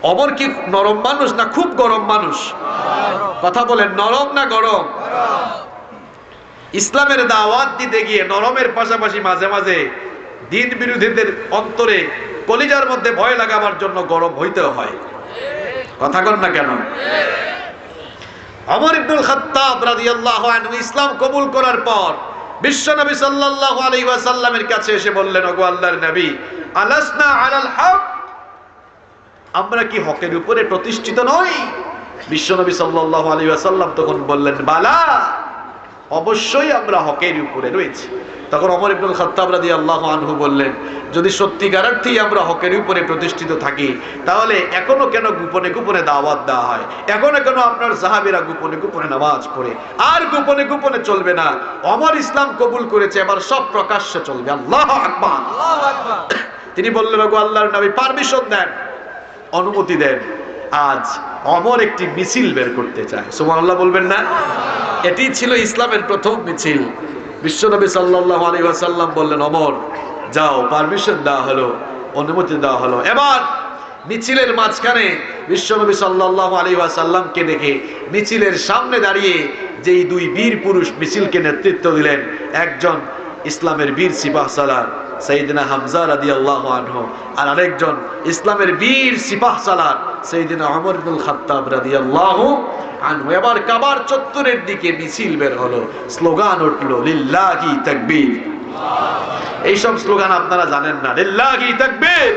অমর কি নরম মানুষ না খুব গরম মানুষ? কথা বলেন, নরম না গরম? ইসলামের দাওয়াত দিতে গিয়ে নরমের পাশাপাশি মাঝে মাঝে দিন বিরোধীদের অন্তরে কলিজার মধ্যে ভয় লাগাবার জন্য গরম হইতে হয়। কথা কন না কেন? অমর ইবনুল খাত্তাব রাদিয়াল্লাহু আনহু ইসলাম কবুল করার পর বিশ্বনবী সাল্লাল্লাহু আলাইহি ওয়াসাল্লামের কাছে এসে বললেন, ওগো আল্লাহর নবী, আলাসনা আলাল হক? আমরা কি হকের উপরে প্রতিষ্ঠিত নই? বিশ্বনবী সাল্লাল্লাহু আলাইহি ওয়াসাল্লাম তখন বললেন বালা অবশ্যই আমরা হকের উপরে রয়েছি। তখন অমর ইবনুল খাত্তাব রাদিয়াল্লাহু আনহু বললেন যদি সত্যিকার অর্থেই আমরা হকের উপরে প্রতিষ্ঠিত থাকি তাহলে এখনও কেন গোপনে গোপনে দাওয়াত দেওয়া হয়? এখনও কেন আপনার সাহাবীরা গোপনে গোপনে নামাজ পড়ে? আর গোপনে গোপনে চলবে না। অমর ইসলাম কবুল করেছে এবার সব প্রকাশ্যে চলবে। আল্লাহ আকবার। তিনি বললেন ওগো আল্লাহর নবী পারমিশন দেন। অনুমতি দেন। আজ অমর একটি মিছিল বের করতে চায়। সুবহানাল্লাহ বলবেন না? এটি ছিল ইসলামের প্রথম মিছিল। বিশ্বনবী সাল্লাল্লাহু আলাইহি ওয়াসাল্লাম বললেন, অমর, যাও পারমিশন দেওয়া হলো, অনুমতি দেওয়া হলো। এবার মিছিলের মাঝখানে বিশ্বনবী সাল্লাল্লাহু আলাইহি ওয়াসাল্লামকে দেখে মিছিলের সামনে দাঁড়িয়ে যেই দুই বীর পুরুষ মিছিলকে নেতৃত্ব দিলেন, একজন ইসলামের বীর সিপাহ সালার সঈদিনা হামজা রাদিয়াল্লাহু আনহু আর আরেকজন ইসলামের বীর সিপাহ ইবনুল খাত্তাব রাদিয়াল্লাহু আনহু। এবার কাবার চত্বরের দিকে মিছিল বের হলো, স্লোগান উঠল তাকবীর। এইসব স্লোগান আপনারা জানেন না, লিল্লাহি তাকবীর।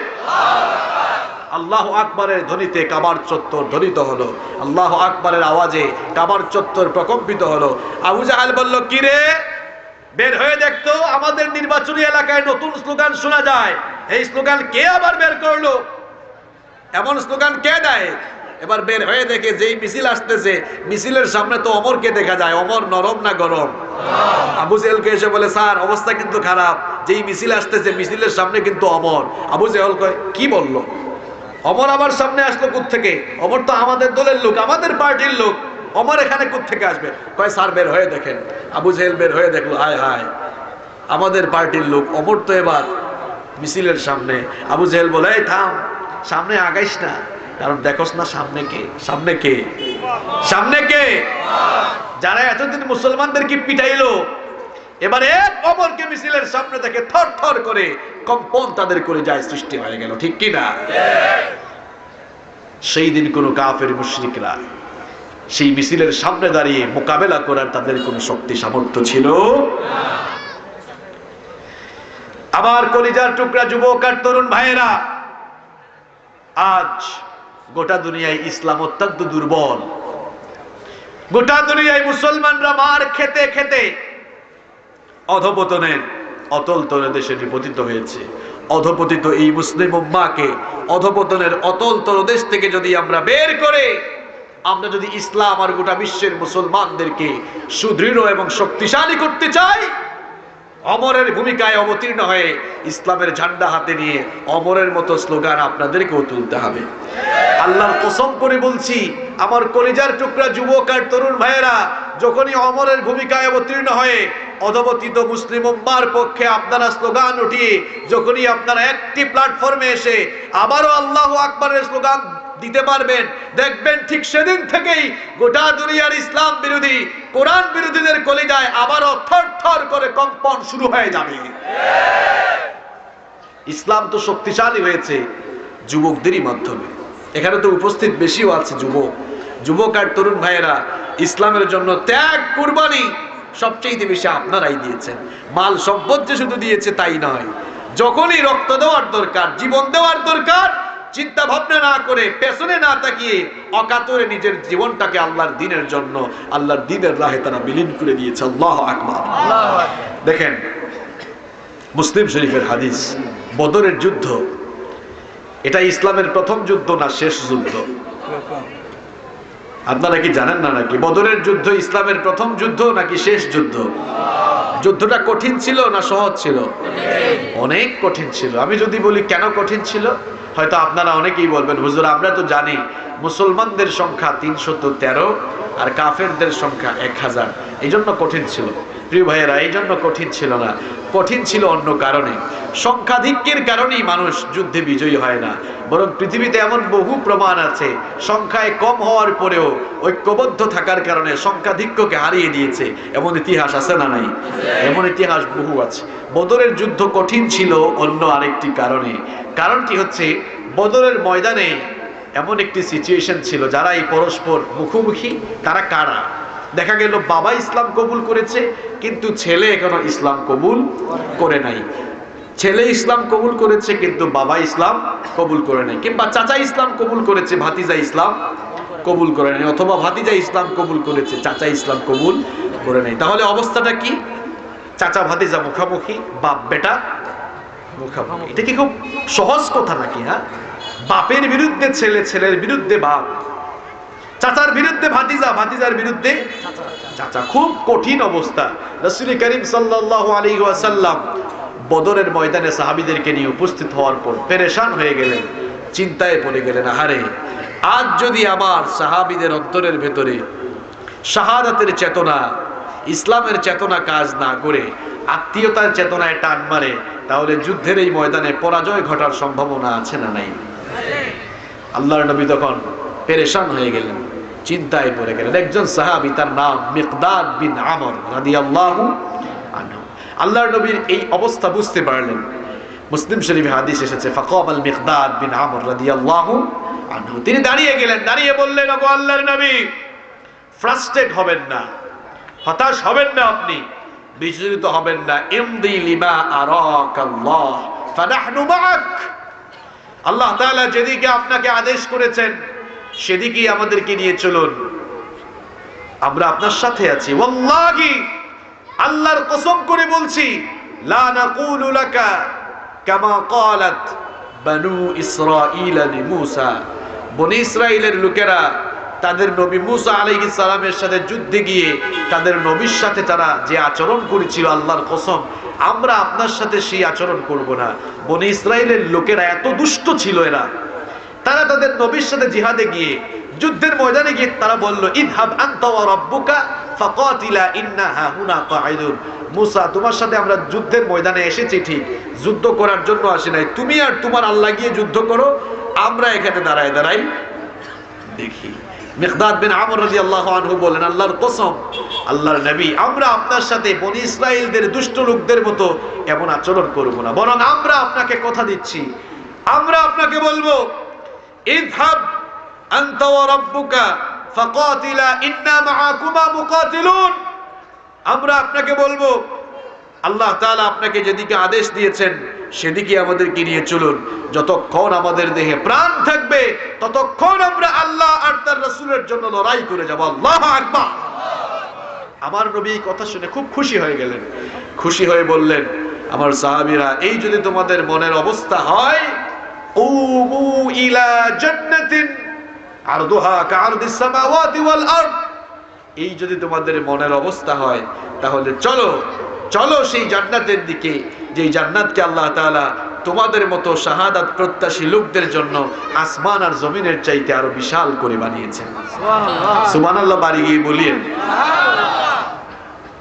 আল্লাহ আকবরের ধ্বনিতে কাবার চত্বর ধ্বনিত হলো, আল্লাহ আকবরের আওয়াজে কাবার চত্বর প্রকম্পিত হলো। আবু জাহাল বলল কিরে বের হয়ে দেখতো আমাদের নির্বাচনী এলাকায় নতুন স্লোগান শোনা যায়। এই স্লোগান কে আবার বের করল? এমন স্লোগান কে দেয়? এবার বের হয়ে দেখে যেই মিছিল আসতেছে, মিছিলের সামনে তো অমরকে দেখা যায়, অমর নরম না গরম? আবু জেহেলকে এসে বলে, স্যার, অবস্থা কিন্তু খারাপ। যেই মিছিল আসতেছে, মিছিলের সামনে কিন্তু অমর। আবু জেহল কয়, কি বলল? অমর আমার সামনে আসলো থেকে অমর তো আমাদের দলের লোক, আমাদের পার্টির লোক। অমর এখানে থেকে আসবে? কয়, স্যার, বের হয়ে দেখেন। আবু জেহেল বের হয়ে দেখল, হায় হায়, আমাদের পার্টির লোক অমর তো এবার মিছিলের সামনে। আবু জেহেল বলে, এই থাম, সামনে আগাইস না, কারণ দেখোস না সামনে কে সামনে কে সামনে কে? যারা এতদিন মুসলমানদের মুসলমানদেরকে পিটাইলো, এবারে এক অমরকে মিছিলের সামনে দেখে থর থর করে কম্পন তাদের করে যায় সৃষ্টি হয়ে গেল, ঠিক কি না সেই দিন কোন কাফের মুশরিকরা সেই মিছিলের সামনে দাঁড়িয়ে মোকাবেলা করার তাদের কোন শক্তি, সামর্থ্য ছিল? আমার কলিজার টুকরা যুবক আর তরুণ ভাইয়েরা, আজ গোটা দুনিয়ায় ইসলাম অত্যন্ত দুর্বল। গোটা দুনিয়ায় মুসলমানরা মার খেতে খেতে অধপতনের অতল তলে দেশে নিপতিত হয়েছে। অধপতিত এই মুসলিম উম্মাকে অধপতনের অতল তলদেশ থেকে যদি আমরা বের করে আমরা যদি ইসলাম আর গোটা বিশ্বের মুসলমানদেরকে সুদৃঢ় এবং শক্তিশালী করতে চাই, অমরের ভূমিকায় অবতীর্ণ হয়ে ইসলামের ঝান্ডা হাতে নিয়ে অমরের মতো স্লোগান আপনাদেরকেও তুলতে হবে। আল্লাহর কসম করে বলছি, আমার কলিজার টুকরা যুবক আর তরুণ ভাইয়েরা, যখনই অমরের ভূমিকায় অবতীর্ণ হয়ে অধবতীত মুসলিম উম্মার পক্ষে আপনারা স্লোগান উঠিয়ে, যখনই আপনারা একটি প্ল্যাটফর্মে এসে আবারও আল্লাহ আকবরের স্লোগান দিতে পারবেন। দেখবেন ঠিক সেদিন থেকেই গোটা দুনিয়ার ইসলাম বিরোধী, কোরআন বিরোধীদের কলিজায় আবারও থর থর করে কম্পন শুরু হয়ে যাবে। ইসলাম তো শক্তিশালী হয়েছে যুবকদেরই মাধ্যমে। এখানে তো উপস্থিত বেশিও আছে যুবক। যুবক আর তরুণ ভাইয়েরা, ইসলামের জন্য ত্যাগ, কুরবানি সবচেয়ে বেশি আপনারাই দিয়েছেন। মাল সম্পদ যে শুধু দিয়েছে তাই নয়, যখনই রক্ত দেওয়ার দরকার, জীবন দেওয়ার দরকার চিন্তা ভাবনা না করে পেছনে না তাকিয়ে অকাতরে নিজের জীবনটাকে আল্লাহর দিনের জন্য আল্লাহর দিনের রাহে তারা বিলীন করে দিয়েছে। আল্লাহ আকবর। দেখেন মুসলিম শরীফের হাদিস বদরের যুদ্ধ। এটা ইসলামের প্রথম যুদ্ধ না শেষ যুদ্ধ? আপনারা কি জানেন না নাকি? বদরের যুদ্ধ ইসলামের প্রথম যুদ্ধ নাকি শেষ যুদ্ধ? যুদ্ধটা কঠিন ছিল না সহজ ছিল? অনেক কঠিন ছিল। আমি যদি বলি কেন কঠিন ছিল, হয়তো আপনারা অনেকেই বলবেন, হুজুর, আমরা তো জানি মুসলমানদের সংখ্যা তিনশত তেরো আর কাফেরদের সংখ্যা এক হাজার। এই জন্য কঠিন ছিল। প্রিয় ভাইয়েরা, এই জন্য কঠিন ছিল না। কঠিন ছিল অন্য কারণে। সংখ্যাধিক্যের কারণেই মানুষ যুদ্ধে বিজয়ী হয় না। বরং পৃথিবীতে এমন বহু প্রমাণ আছে। সংখ্যায় কম হওয়ার পরেও ঐক্যবদ্ধ থাকার কারণে সংখ্যাধিক্যকে হারিয়ে দিয়েছে। এমন ইতিহাস আছে না নাই? এমন ইতিহাস বহু আছে। বদরের যুদ্ধ কঠিন ছিল অন্য আরেকটি কারণে। কারণটি হচ্ছে, বদরের ময়দানে এমন একটি সিচুয়েশন ছিল, যারা এই পরস্পর মুখোমুখি, তারা কারা? দেখা গেল বাবা ইসলাম কবুল করেছে, কিন্তু ছেলে এখনও ইসলাম কবুল করে নাই। ছেলে ইসলাম কবুল করেছে, কিন্তু বাবা ইসলাম কবুল করে নাই। কিংবা চাচা ইসলাম কবুল করেছে, ভাতিজা ইসলাম কবুল করে নাই, অথবা ভাতিজা ইসলাম কবুল করেছে, চাচা ইসলাম কবুল করে নাই। তাহলে অবস্থাটা কি? চাচা, ভাতিজা মুখামুখি, বাপ, বেটা মুখামুখি। এটা কি খুব সহজ কথা নাকি হ্যাঁ? বাপের বিরুদ্ধে ছেলে, ছেলের বিরুদ্ধে বাপ। চাচার বিরুদ্ধে ভাতিজা ভাতিজার বিরুদ্ধে? চাচা খুব কঠিন অবস্থা। রসুল করিম সাল্লাহ আলী ওয়াসাল্লাম বদরের ময়দানে সাহাবিদেরকে নিয়ে উপস্থিত হওয়ার পর পেরেশান হয়ে গেলেন চিন্তায় পড়ে গেলেন আহারে আজ যদি আমার সাহাবিদের অন্তরের ভেতরে শাহাদাতের চেতনা ইসলামের চেতনা কাজ না করে আত্মীয়তার চেতনায় টান মারে তাহলে যুদ্ধের এই ময়দানে পরাজয় ঘটার সম্ভাবনা আছে না নাই? আল্লাহর নবী তখন পেরেশান হয়ে গেলেন। চিন্তায় পড়ে গেলেন। একজন সাহাবি তার নাম মিকদাদ বিন আমর রাদিয়াল্লাহু আনহু। আল্লাহর নবীর এই অবস্থা বুঝতে পারলেন। মুসলিম শরীফে হাদিস এসেছে ফাকাব আল মিকদাদ বিন আমর রাদিয়াল্লাহু আনহু। তিনি দাঁড়িয়ে গেলেন, দাঁড়িয়ে বললেন, ওগো আল্লাহর নবী ফ্রাস্ট্রেট হবেন না, হতাশ হবেন না আপনি, বিচলিত হবেন না। ইমদি লিমা আরাকাল্লাহ, ফানাহনু মাআক। আল্লাহ তাআলা যেদিকে আপনাকে আদেশ করেছেন সেদিকেই আমাদেরকে নিয়ে চলুন। আমরা আপনার সাথে আছি। ওয়াল্লাহি, আল্লাহর কসম করে বলছি, লা নাকুলু লাকা কামা ক্বালাত বানু ইসরাঈল লিমূসা বনি ইসরাইলের লোকেরা তাদের নবী মুসা আলাইহিস সালামের সাথে যুদ্ধে গিয়ে তাদের নবীর সাথে তারা যে আচরণ করেছিল, আল্লাহর কসম, আমরা আপনার সাথে সেই আচরণ করব না। বনি ইসরাইলের লোকেরা এত দুষ্ট ছিল এরা। তারা তাদের নবীর সাথে জিহাদে গিয়ে, যুদ্ধের ময়দানে গিয়ে তারা বলল, ইদহাব আনতা ওয়া রাব্বুকা ফাকাতিলা ইন্না হাহুনা কাঈদুন। মুসা, তোমার সাথে আমরা যুদ্ধের ময়দানে এসেছি ঠিক, যুদ্ধ করার জন্য আসি নাই। তুমি আর তোমার আল্লাহ গিয়ে যুদ্ধ করো, আমরা এখানে দাঁড়ায় দাঁড়াই। দেখি, মিকদাদ বিন আমর রাদিয়াল্লাহু আনহু বলেন, আল্লাহর কসম, আল্লাহর নবী, আমরা আপনার সাথে বনি ইসরাইলদের দুষ্ট লোকদের মতো এমন আচরণ করব না। বরং আমরা আপনাকে কথা দিচ্ছি। আমরা আপনাকে বলব ইযহাব আনতা ওয়া রাব্বুকা ফাকাতিলা ইন্না মাআকুমা মুকাতিলুন। আমরা আপনাকে বলব, আল্লাহ তাআলা আপনাকে যেদিকে আদেশ দিয়েছেন, সেদিকে আমাদেরকে নিয়ে চলুন। যতক্ষণ আমাদের দেহে প্রাণ থাকবে, ততক্ষণ আমরা আল্লাহ আর তার রাসূলের জন্য লড়াই করে যাব। আল্লাহু আকবার। আমার নবী কথা শুনে খুব খুশি হয়ে গেলেন। খুশি হয়ে বললেন, আমার সাহাবীরা, এই যদি তোমাদের মনের অবস্থা হয় এই যদি তোমাদের মনের অবস্থা হয় তাহলে চলো চলো সেই জান্নাতের দিকে যে জান্নাতকে আল্লাহ তাআলা তোমাদের মতো শাহাদাত প্রত্যাশী লোকদের জন্য আসমান আর জমিনের চাইতে আরও বিশাল করে বানিয়েছেন সুবহানাল্লাহ। বাড়ি গিয়ে বলিয়েন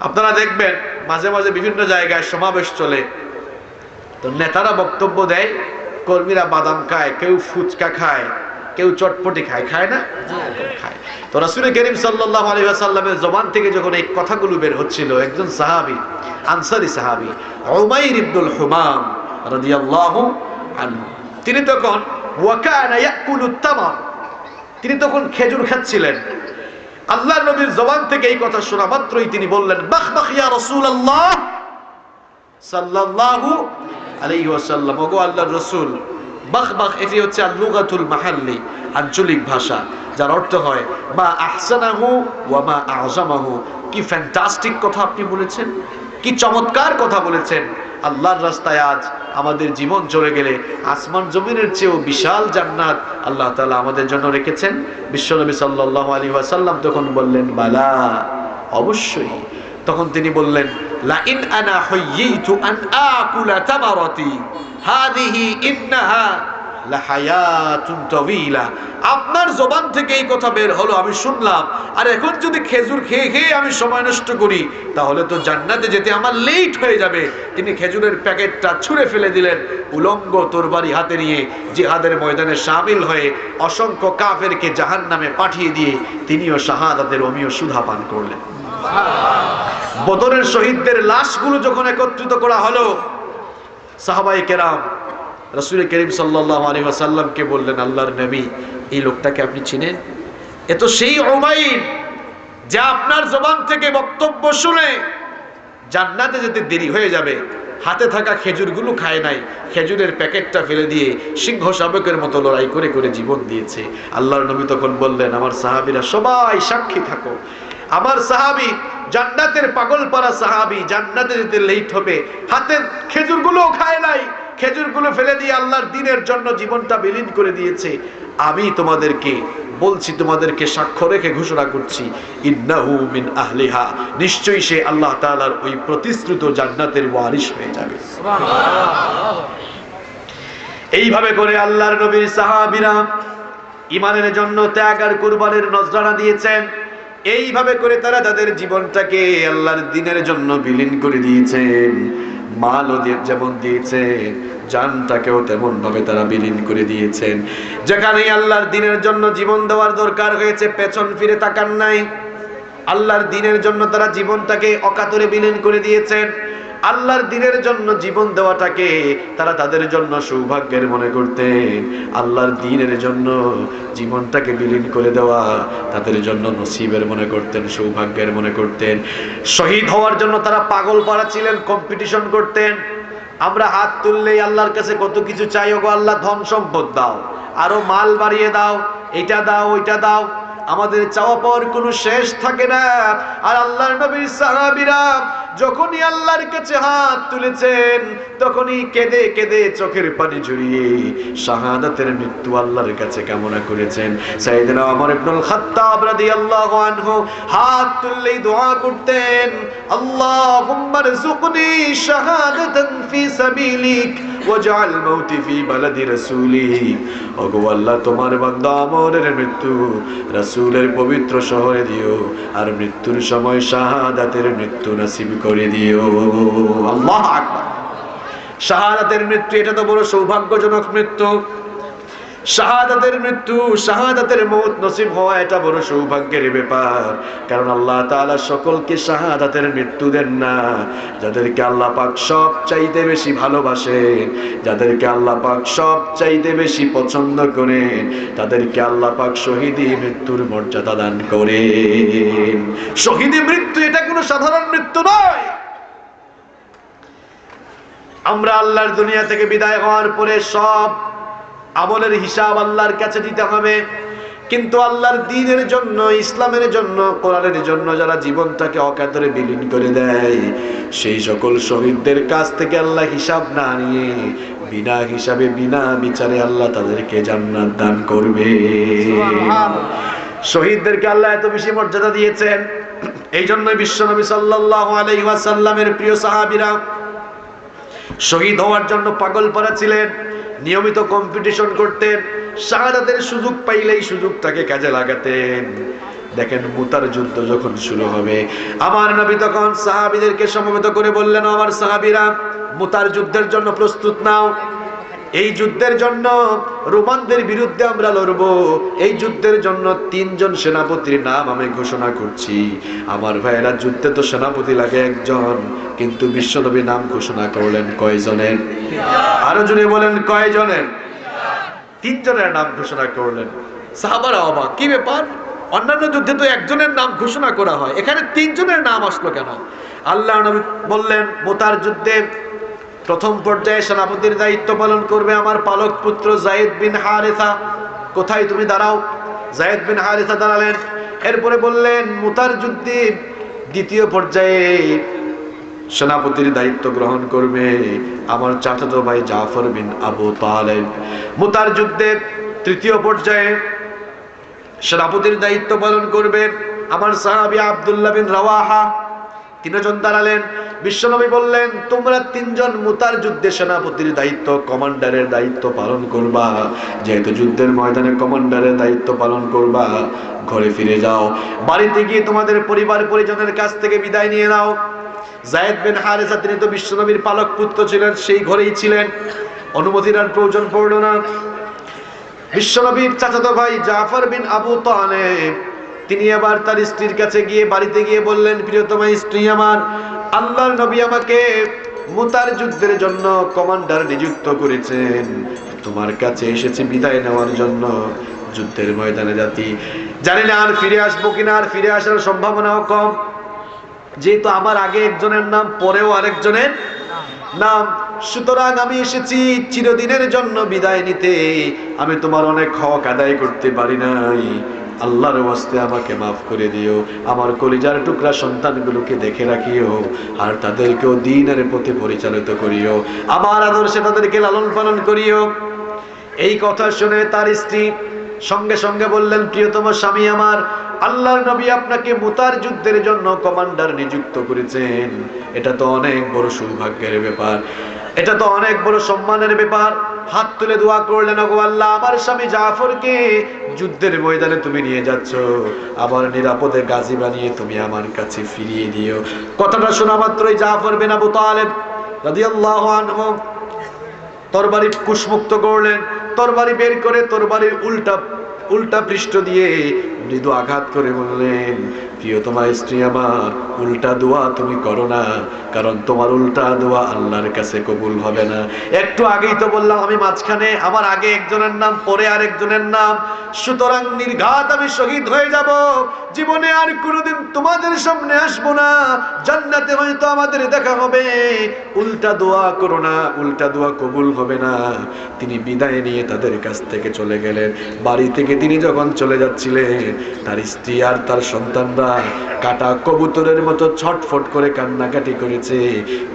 আপনারা দেখবেন মাঝে মাঝে বিভিন্ন জায়গায় সমাবেশ চলে। তো নেতারা বক্তব্য দেয় কর্মীরা বাদাম খায়, কেউ ফুচকা খায়, কেউ চটপটি খায় খায় না? খায়। তো রাসূল করিম সাল্লাল্লাহু আলাইহি ওয়াসাল্লামের জবান থেকে যখন এই কথাগুলো বের হচ্ছিল, একজন সাহাবি, আনসারী সাহাবি, উমাইর ইবনুল হুমাম রাদিয়াল্লাহু আনহু, তিনি তখন ওয়াকানা ইয়াকুলু তামার তিনি তখন খেজুর খাচ্ছিলেন। আল্লাহ নবীর জবান থেকে এই কথা শোনা মাত্রই তিনি বললেন বাখ বাখ ইয়া রাসূলুল্লাহ সাল্লাল্লাহু আলাইহি ওয়াসাল্লাম। ওগো আল্লাহর রাসূল, বাখ বাখ, এটি হচ্ছে আল-লুগাতুল মাহাল্লি, আঞ্চলিক ভাষা, যার অর্থ হয়, মা আহসানাহু ওয়া মা আযমাহু। কি ফ্যান্টাস্টিক কথা আপনি বলেছেন, কি চমৎকার কথা বলেছেন। আল্লাহর রাস্তায় আজ আমাদের জীবন চলে গেলে আসমান জমিনের চেয়েও বিশাল জান্নাত আল্লাহ তালা আমাদের জন্য রেখেছেন। বিশ্বনবী সাল্লাল্লাহু আলাইহি ওয়াসাল্লাম তখন বললেন, বালা, অবশ্যই। তখন তিনি বললেন লা ইন আনা হাইয়িতু আন আকুলা তামারাতি। হাদিহি ইন্নাহা লাহায়াতুন তাওয়িলা আপনার জবান থেকে এই কথা বের হলো, আমি শুনলাম। আর এখন যদি খেজুর খেয়ে খেয়ে আমি সময় নষ্ট করি, তাহলে তো জান্নাতে যেতে আমার লেট হয়ে যাবে। তিনি খেজুরের প্যাকেটটা ছুঁড়ে ফেলে দিলেন উলঙ্গ তরবারি হাতে নিয়ে। জিহাদের ময়দানে সামিল হয়ে অসংখ্য কাফেরকে জাহান নামে পাঠিয়ে দিয়ে তিনিও শাহাদাতের অমীয় সুধা পান করলেন। বদরের শহীদদের লাশগুলো যখন একত্রিত করা হলো সাহাবাই কেরাম রসুল করিম সাল্লাহ আলী আসাল্লামকে বললেন, আল্লাহর নবী, এই লোকটাকে আপনি চিনেন? এ তো সেই ওমাইন যা আপনার জবান থেকে বক্তব্য শুনে জান্নাতে যেতে দেরি হয়ে যাবে। হাতে থাকা খেজুরগুলো খায় নাই, খেজুরের প্যাকেটটা ফেলে দিয়ে সিংহ শাবকের মতো লড়াই করে করে জীবন দিয়েছে। আল্লাহর নবী তখন বললেন, আমার সাহাবিরা সবাই সাক্ষী থাকো। আমার সাহাবী, জান্নাতের পাগল পাড়া সাহাবী, জান্নাতে যেতে লেট হবে। হাতের খেজুরগুলো খায় নাই খেজুরগুলো ফেলে দিয়ে আল্লাহর দিনের জন্য জীবনটা বিলীন করে দিয়েছে। আমি তোমাদেরকে বলছি, তোমাদেরকে সাক্ষ্য রেখে ঘোষণা করছি মিন আহলিহা। নিশ্চয়ই সে আল্লাহ তাআলার ওই প্রতিশ্রুত জান্নাতের ওয়ারিশ হয়ে যাবে। এইভাবে করে আল্লাহর নবীর সাহাবীরা ইমানের জন্য ত্যাগ আর কুরবানের নজরানা দিয়েছেন। এইভাবে করে তারা তাদের জীবনটাকে আল্লাহর দিনের জন্য বিলীন করে দিয়েছেন। মালও ওদের যেমন দিয়েছে, জানটাকেও তেমন ভাবে তারা বিলীন করে দিয়েছেন। যেখানে আল্লাহর দিনের জন্য জীবন দেওয়ার দরকার হয়েছে, পেছন ফিরে তাকান নাই। আল্লাহর দিনের জন্য তারা জীবনটাকে অকাতরে বিলীন করে দিয়েছেন। আল্লাহর দিনের জন্য জীবন দেওয়াটাকে তারা তাদের জন্য সৌভাগ্যের মনে করতেন আল্লাহর দিনের জন্য জীবনটাকে বিলীন করে দেওয়া তাদের জন্য নসিবের মনে করতেন, সৌভাগ্যের মনে করতেন। শহীদ হওয়ার জন্য তারা পাগল পাড়া ছিলেন কম্পিটিশন করতেন। আমরা হাত তুললেই আল্লাহর কাছে কত কিছু চাই, ওগো আল্লাহ, ধন সম্পদ দাও। আরও মাল বাড়িয়ে দাও, এটা দাও, ওইটা দাও। আমাদের চাওয়া পাওয়ার কোনো শেষ থাকে না। আর আল্লাহর নবীর সাহাবীরা যখনই আল্লাহর কাছে হাত তুলেছেন, তখনই কেঁদে কেঁদে চোখের পানি ঝরিয়ে শাহাদাতের মৃত্যু আল্লাহর কাছে কামনা করেছেন। সাইদিনা ওমর ইবনুল খাত্তাব রাদিয়াল্লাহু আনহু হাত তুললেই দোয়া করতেন, আল্লাহুম্মা রযুকনি শাহাদাতান ফি সাবিলিক। ওয়াজআল মাউতি ফি বালাদি ওগো আল্লাহ, তোমার বান্দা মৃত্যু, রাসূলের পবিত্র শহরে দিও, আর মৃত্যুর সময় শাহাদাতের মৃত্যু নসিব করে দিও। আল্লাহ আকবার। শাহাদাতের মৃত্যু, এটা তো বড় সৌভাগ্যজনক মৃত্যু। শাহাদাতের মৃত্যু, শাহাদাতের মৌত নসিব হওয়া এটা বড় সৌভাগ্যের ব্যাপার। কারণ আল্লাহ তাআলা সকলকে শাহাদাতের মৃত্যু দেন না। যাদেরকে আল্লাহ পাক সব চাইতে বেশি ভালোবাসেন, যাদেরকে আল্লাহ পাক সব চাইতে বেশি পছন্দ করেন, তাদেরকে আল্লাহ পাক শহীদি মৃত্যুর মর্যাদা দান করে শহীদি মৃত্যু এটা কোনো সাধারণ মৃত্যু নয়। আমরা আল্লাহর দুনিয়া থেকে বিদায় হওয়ার পরে সব আমলের হিসাব আল্লাহর কাছে দিতে হবে। কিন্তু আল্লাহর দিনের জন্য ইসলামের জন্য কোরআনের জন্য যারা জীবনটাকে অকাতরে বিলীন করে দেয় সেই সকল শহীদদের কাছ থেকে আল্লাহ হিসাব না নিয়ে বিনা হিসাবে বিনা বিচারে আল্লাহ তাদেরকে জান্নাত দান করবে। শহীদদেরকে আল্লাহ এত বেশি মর্যাদা দিয়েছেন। এই জন্যই বিশ্বনবী সাল্লাল্লাহু আলাইহি ওয়াসাল্লামের প্রিয় সাহাবীরা শহীদ হওয়ার জন্য পাগল পারা ছিলেন। নিয়মিত কম্পিটিশন করতেন, শাহাদাতের সুযোগ পাইলেই সুযোগ সুযোগটাকে কাজে লাগাতেন। দেখেন মুতার যুদ্ধ যখন শুরু হবে, আমার নবী তখন সাহাবিদেরকে সমবেত করে বললেন, আমার সাহাবিরা, মুতার যুদ্ধের জন্য প্রস্তুত নাও। এই যুদ্ধের জন্য রোমানদের বিরুদ্ধে আমরা লড়ব। এই যুদ্ধের জন্য তিনজন সেনাপতির নাম আমি ঘোষণা করছি। আমার ভাইয়েরা, যুদ্ধে তো সেনাপতি লাগে একজন, কিন্তু বিশ্বনবী নাম ঘোষণা করলেন কয়জনের? আরও জনে বলেন, কয়জনের? তিনজনের নাম ঘোষণা করলেন। সাহাবারা অবাক। কি ব্যাপার? অন্যান্য যুদ্ধে তো একজনের নাম ঘোষণা করা হয়। এখানে তিনজনের নাম আসলো কেন? আল্লাহ নবী বললেন, মোতার যুদ্ধে প্রথম পর্যায়ে সেনাপতির দায়িত্ব পালন করবে আমার পালক পুত্র জায়েদ বিন হারেথা কোথায় তুমি দাঁড়াও? জায়েদ বিন হারেথা দাঁড়ালেন। এরপরে বললেন মুতার যুদ্ধে দ্বিতীয় পর্যায়ে সেনাপতির দায়িত্ব গ্রহণ করবে আমার চাচাতো ভাই জাফর বিন আবু তালেব। মুতার যুদ্ধে তৃতীয় পর্যায়ে সেনাপতির দায়িত্ব পালন করবে আমার সাহাবি আব্দুল্লাহ বিন রাওয়াহা। তিনজন দাঁড়ালেন। বিশ্বনবী বললেন, তোমরা তিনজন মুতার যুদ্ধে সেনাপতির দায়িত্ব, কমান্ডারের দায়িত্ব পালন করবা। যেহেতু যুদ্ধের ময়দানে কমান্ডারের দায়িত্ব পালন করবা, ঘরে ফিরে যাও। বাড়িতে গিয়ে তোমাদের পরিবার পরিজনের কাছ থেকে বিদায় নিয়ে নাও। জায়েদ বিন হারেসা, তিনি তো বিশ্বনবীর পালক পুত্র ছিলেন, সেই ঘরেই ছিলেন। অনুমতির আর প্রয়োজন পড়ল না। বিশ্বনবীর চাচাতো ভাই জাফর বিন আবু তালেব তিনি আবার তার স্ত্রীর কাছে গিয়ে বাড়িতে গিয়ে বললেন, প্রিয়তমা, স্ত্রী আমার, আল্লাহর নবী আমাকে মুতার যুদ্ধের জন্য কমান্ডার নিযুক্ত করেছেন। তোমার কাছে এসেছি বিদায় নেওয়ার জন্য। যুদ্ধের ময়দানে জাতি জানি না আর ফিরে আসব কিনা, আর ফিরে আসার সম্ভাবনাও কম। যেহেতু আমার আগে একজনের নাম, পরেও আরেকজনের নাম। সুতরাং আমি এসেছি চিরদিনের জন্য বিদায় নিতে। আমি তোমার অনেক হক আদায় করতে পারি নাই। আল্লাহর ওয়াস্তে আমাকে মাফ করে দিও। আমার কলিজার টুকরা সন্তানগুলোকে দেখে রাখিও আর তাদেরকেও দিনের পথে পরিচালিত করিও। আমার আদর্শে তাদেরকে লালন পালন করিও। এই কথা শুনে তার স্ত্রী সঙ্গে সঙ্গে বললেন, প্রিয়তম স্বামী আমার, আল্লাহর নবী আপনাকে মুতার যুদ্ধের জন্য কমান্ডার নিযুক্ত করেছেন। এটা তো অনেক বড় সৌভাগ্যের ব্যাপার। এটা তো অনেক বড় সম্মানের ব্যাপার। হাত তুলে দোয়া করলেন, ওগো আল্লাহ, আমার স্বামী জাফরকে যুদ্ধের ময়দানে তুমি নিয়ে যাচ্ছ। আবার নিরাপদে গাজী বানিয়ে তুমি আমার কাছে ফিরিয়ে দিও। কথাটা শোনা মাত্রই জাফর বিন আবু তালেব রাদিয়াল্লাহু আনহু তরবারি কুশমুক্ত করলেন। তরবারি বের করে তরবারির উল্টা উল্টা পৃষ্ঠ দিয়ে মৃদু আঘাত করে বললেন, প্রিয়, তোমার স্ত্রী আমার, উল্টা দোয়া তুমি করো না, কারণ তোমার উল্টা দোয়া আল্লাহর কাছে কবুল হবে না। একটু আগেই তো বললাম আমি মাঝখানে, আমার আগে একজনের নাম, পরে আরেকজনের নাম। সুতরাং নির্ঘাত আমি শহীদ হয়ে যাব। জীবনে আর কোনোদিন তোমাদের সামনে আসব না। জান্নাতে হয়তো আমাদের দেখা হবে। উল্টা দোয়া করো না, উল্টা দোয়া কবুল হবে না। তিনি বিদায় নিয়ে তাদের কাছ থেকে চলে গেলেন। বাড়ি থেকে তিনি যখন চলে যাচ্ছিলেন তার স্ত্রী আর তার সন্তানরা কাটা কবুতরের মতো ছটফট করে কান্নাকাটি করেছে।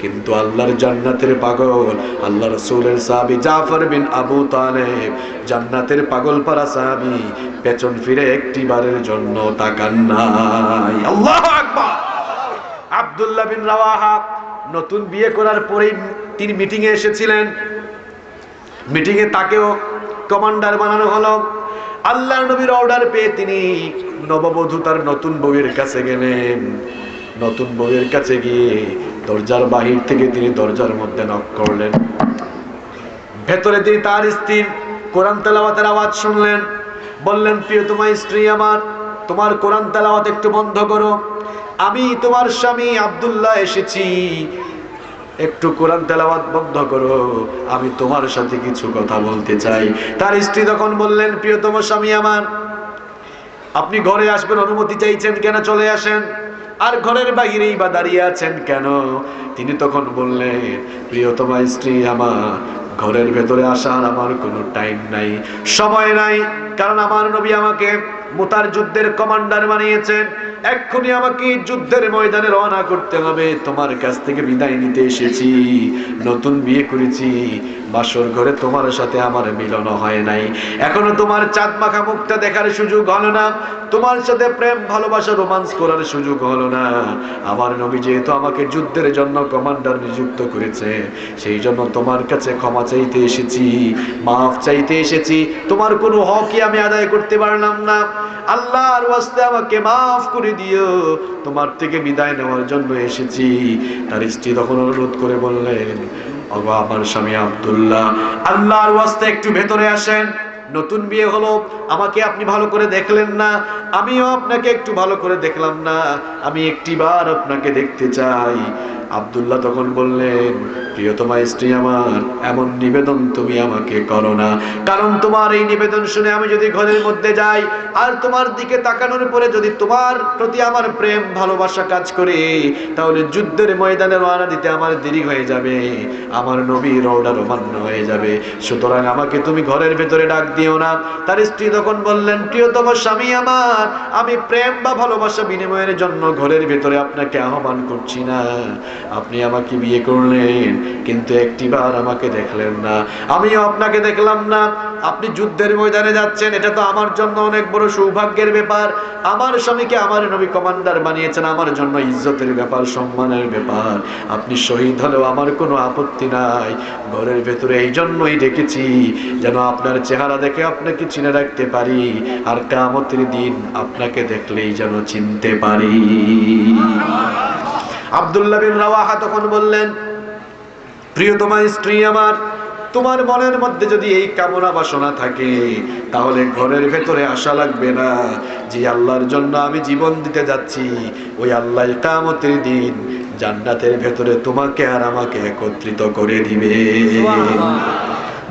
কিন্তু আল্লাহর জান্নাতের পাগল, আল্লাহ রসুলের সাহাবি জাফর বিন আবু তালেব জান্নাতের পাগল পারা সাহাবি পেছন ফিরে একটি বারের জন্য তাকান নাই আল্লাহ আকবার! আব্দুল্লাহ বিন রাওয়াহা নতুন বিয়ে করার পরেই তিনি মিটিংয়ে এসেছিলেন। মিটিংয়ে তাকেও কমান্ডার বানানো হলো। আল্লাহ নবীর অর্ডার পেয়ে তিনি নববধূ তার নতুন বউয়ের কাছে গেলেন। নতুন বউয়ের কাছে গিয়ে দরজার বাহির থেকে তিনি দরজার মধ্যে নক করলেন। ভেতরে তিনি তার স্ত্রীর কোরআন তেলাওয়াতের আওয়াজ শুনলেন। বললেন, প্রিয়, তোমার স্ত্রী আমার, তোমার কোরআন তেলাওয়াত একটু বন্ধ করো। আমি তোমার স্বামী আব্দুল্লাহ এসেছি। একটু কোরআন তেলাওয়াত বন্ধ করো, আমি তোমার সাথে কিছু কথা বলতে চাই। তার স্ত্রী তখন বললেন, প্রিয়তম স্বামী আমার, আপনি ঘরে আসবেন, অনুমতি চাইছেন কেন চলে আসেন? আর ঘরের বাহিরেই বা দাঁড়িয়ে আছেন কেন? তিনি তখন বললেন, প্রিয়তমা স্ত্রী আমার, ঘরের ভেতরে আসার আমার কোনো টাইম নাই, সময় নাই, কারণ আমার নবী আমাকে মোতার যুদ্ধের কমান্ডার বানিয়েছেন, এক্ষুনি আমাকে যুদ্ধের ময়দানে রওনা করতে হবে। তোমার কাছ থেকে বিদায় নিতে এসেছি, নতুন বিয়ে করেছি। বাসর ঘরে তোমার সাথে আমার মিলন হয় নাই। এখনও তোমার চাঁদ মাখা মুখটা দেখার সুযোগ হলো না। তোমার সাথে প্রেম, ভালোবাসা, রোমান্স করার সুযোগ হলো না। আমার নবী যেহেতু আমাকে যুদ্ধের জন্য কমান্ডার নিযুক্ত করেছে, সেই জন্য তোমার কাছে ক্ষমা চাইতে এসেছি, মাফ চাইতে এসেছি। তোমার কোনো হকই আমি আদায় করতে পারলাম না। আল্লাহর ওয়াস্তে আমাকে মাফ করে দিও। তোমার থেকে বিদায় নেওয়ার জন্য এসেছি। তার স্ত্রী তখন অনুরোধ করে বললেন অগো আমার স্বামী আব্দুল্লাহ, আল্লাহর ওয়াস্তে একটু ভেতরে আসেন। নতুন বিয়ে হলো, আমাকে আপনি ভালো করে দেখলেন না। আমিও আপনাকে একটু ভালো করে দেখলাম না। আমি একটিবার আপনাকে দেখতে চাই। আব্দুল্লাহ তখন বললেন, প্রিয়তমা স্ত্রী আমার, এমন নিবেদন তুমি আমাকে করো না। কারণ তোমার এই নিবেদন শুনে আমি যদি ঘরের মধ্যে যাই, আর তোমার দিকে তাকানোর পরে যদি তোমার প্রতি আমার প্রেম, ভালোবাসা কাজ করে, তাহলে যুদ্ধের ময়দানে রওনা দিতে আমার দেরি হয়ে যাবে। আমার নবীর অর্ডার অমান্য হয়ে যাবে। সুতরাং আমাকে তুমি ঘরের ভেতরে ডাক দিও না। তার স্ত্রী তখন বললেন, প্রিয়তম স্বামী আমার, আমি প্রেম বা ভালোবাসা বিনিময়ের জন্য ঘরের ভেতরে আপনাকে আহ্বান করছি না। আপনি আমাকে বিয়ে করলেন, কিন্তু একটিবার আমাকে দেখলেন না। আমিও আপনাকে দেখলাম না। আপনি যুদ্ধের ময়দানে যাচ্ছেন, এটা তো আমার জন্য অনেক বড় সৌভাগ্যের ব্যাপার। আমার স্বামীকে আমার নবী কমান্ডার বানিয়েছেন, আমার জন্য ইজ্জতের ব্যাপার, সম্মানের ব্যাপার। আপনি শহীদ হলেও আমার কোনো আপত্তি নাই। ঘরের ভেতরে এই জন্যই ডেকেছি, যেন আপনার চেহারা দেখে আপনাকে চিনে রাখতে পারি। আর কামতের দিন আপনাকে দেখলেই যেন চিনতে পারি। আব্দুল্লাহ বিন রাওয়াহা তখন বললেন প্রিয়তমা স্ত্রী আমার তোমার মনের মধ্যে যদি এই কামনা বাসনা থাকে তাহলে ঘরের ভেতরে আশা লাগবে না যে আল্লাহর জন্য আমি জীবন দিতে যাচ্ছি। ওই আল্লাহ কামতের দিন জান্নাতের ভেতরে তোমাকে আর আমাকে একত্রিত করে দিবে।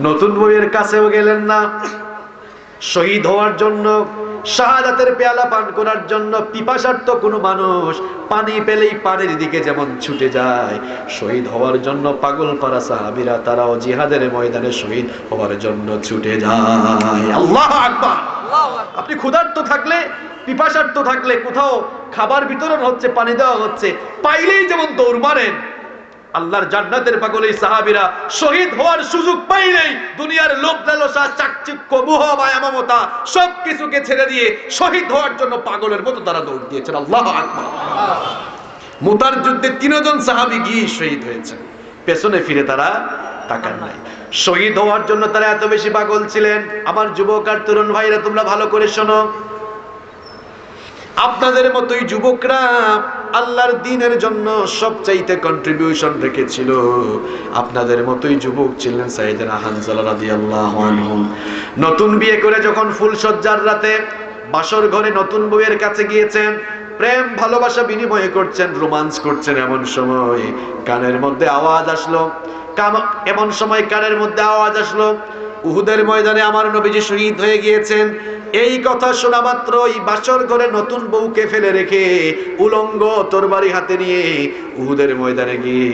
নতুন বইয়ের কাছেও গেলেন না। শহীদ হওয়ার জন্য শাহাদাতের পেয়ালা পান করার জন্য পিপাসার্থ কোনো মানুষ পানি পেলেই পানির দিকে যেমন ছুটে যায়। শহীদ হওয়ার জন্য পাগল পারা সাহাবিরা তারাও জিহাদের ময়দানে শহীদ হওয়ার জন্য ছুটে যায়। আল্লাহ আকবার। আপনি ক্ষুধার্ত থাকলে পিপাসার্থ থাকলে কোথাও খাবার বিতরণ হচ্ছে পানি দেওয়া হচ্ছে পাইলেই যেমন দৌড় মারেন আল্লাহর জান্নাতের পাগল এই সাহাবীরা শহীদ হওয়ার সুযোগ পাইলেই দুনিয়ার লোক লালসা, চাকচিক্য মোহ মায়া মমতা সব কিছুকে ছেড়ে দিয়ে শহীদ হওয়ার জন্য পাগলের মতো তারা দৌড় দিয়েছেন। আল্লাহ মুতার যুদ্ধে তিনজন সাহাবী গিয়ে শহীদ হয়েছে পেছনে ফিরে তারা তাকান নাই। শহীদ হওয়ার জন্য তারা এত বেশি পাগল ছিলেন। আমার যুবক আর তরুণ ভাইরা তোমরা ভালো করে শোনো। আপনাদের মতোই যুবকরা আল্লাহর দিনের জন্য সবচাইতে কন্ট্রিবিউশন রেখেছিল। আপনাদের মতোই যুবক ছিলেন সাইয়েদনা হানজালা রাদিয়াল্লাহু আনহু। নতুন বিয়ে করে যখন ফুলসজ্জার রাতে বাসর ঘরে নতুন বউয়ের কাছে গিয়েছেন, প্রেম, ভালোবাসা বিনিময় করছেন, রোমান্স করছেন এমন সময় কানের মধ্যে আওয়াজ আসলো। এমন সময় কানের মধ্যে আওয়াজ আসলো। উহুদের ময়দানে আমার নবীজি শহীদ হয়ে গিয়েছেন। এই কথা শোনা মাত্র এই বাসর ঘরে নতুন বউকে ফেলে রেখে উলঙ্গ তরবারি হাতে নিয়ে উহুদের ময়দানে গিয়ে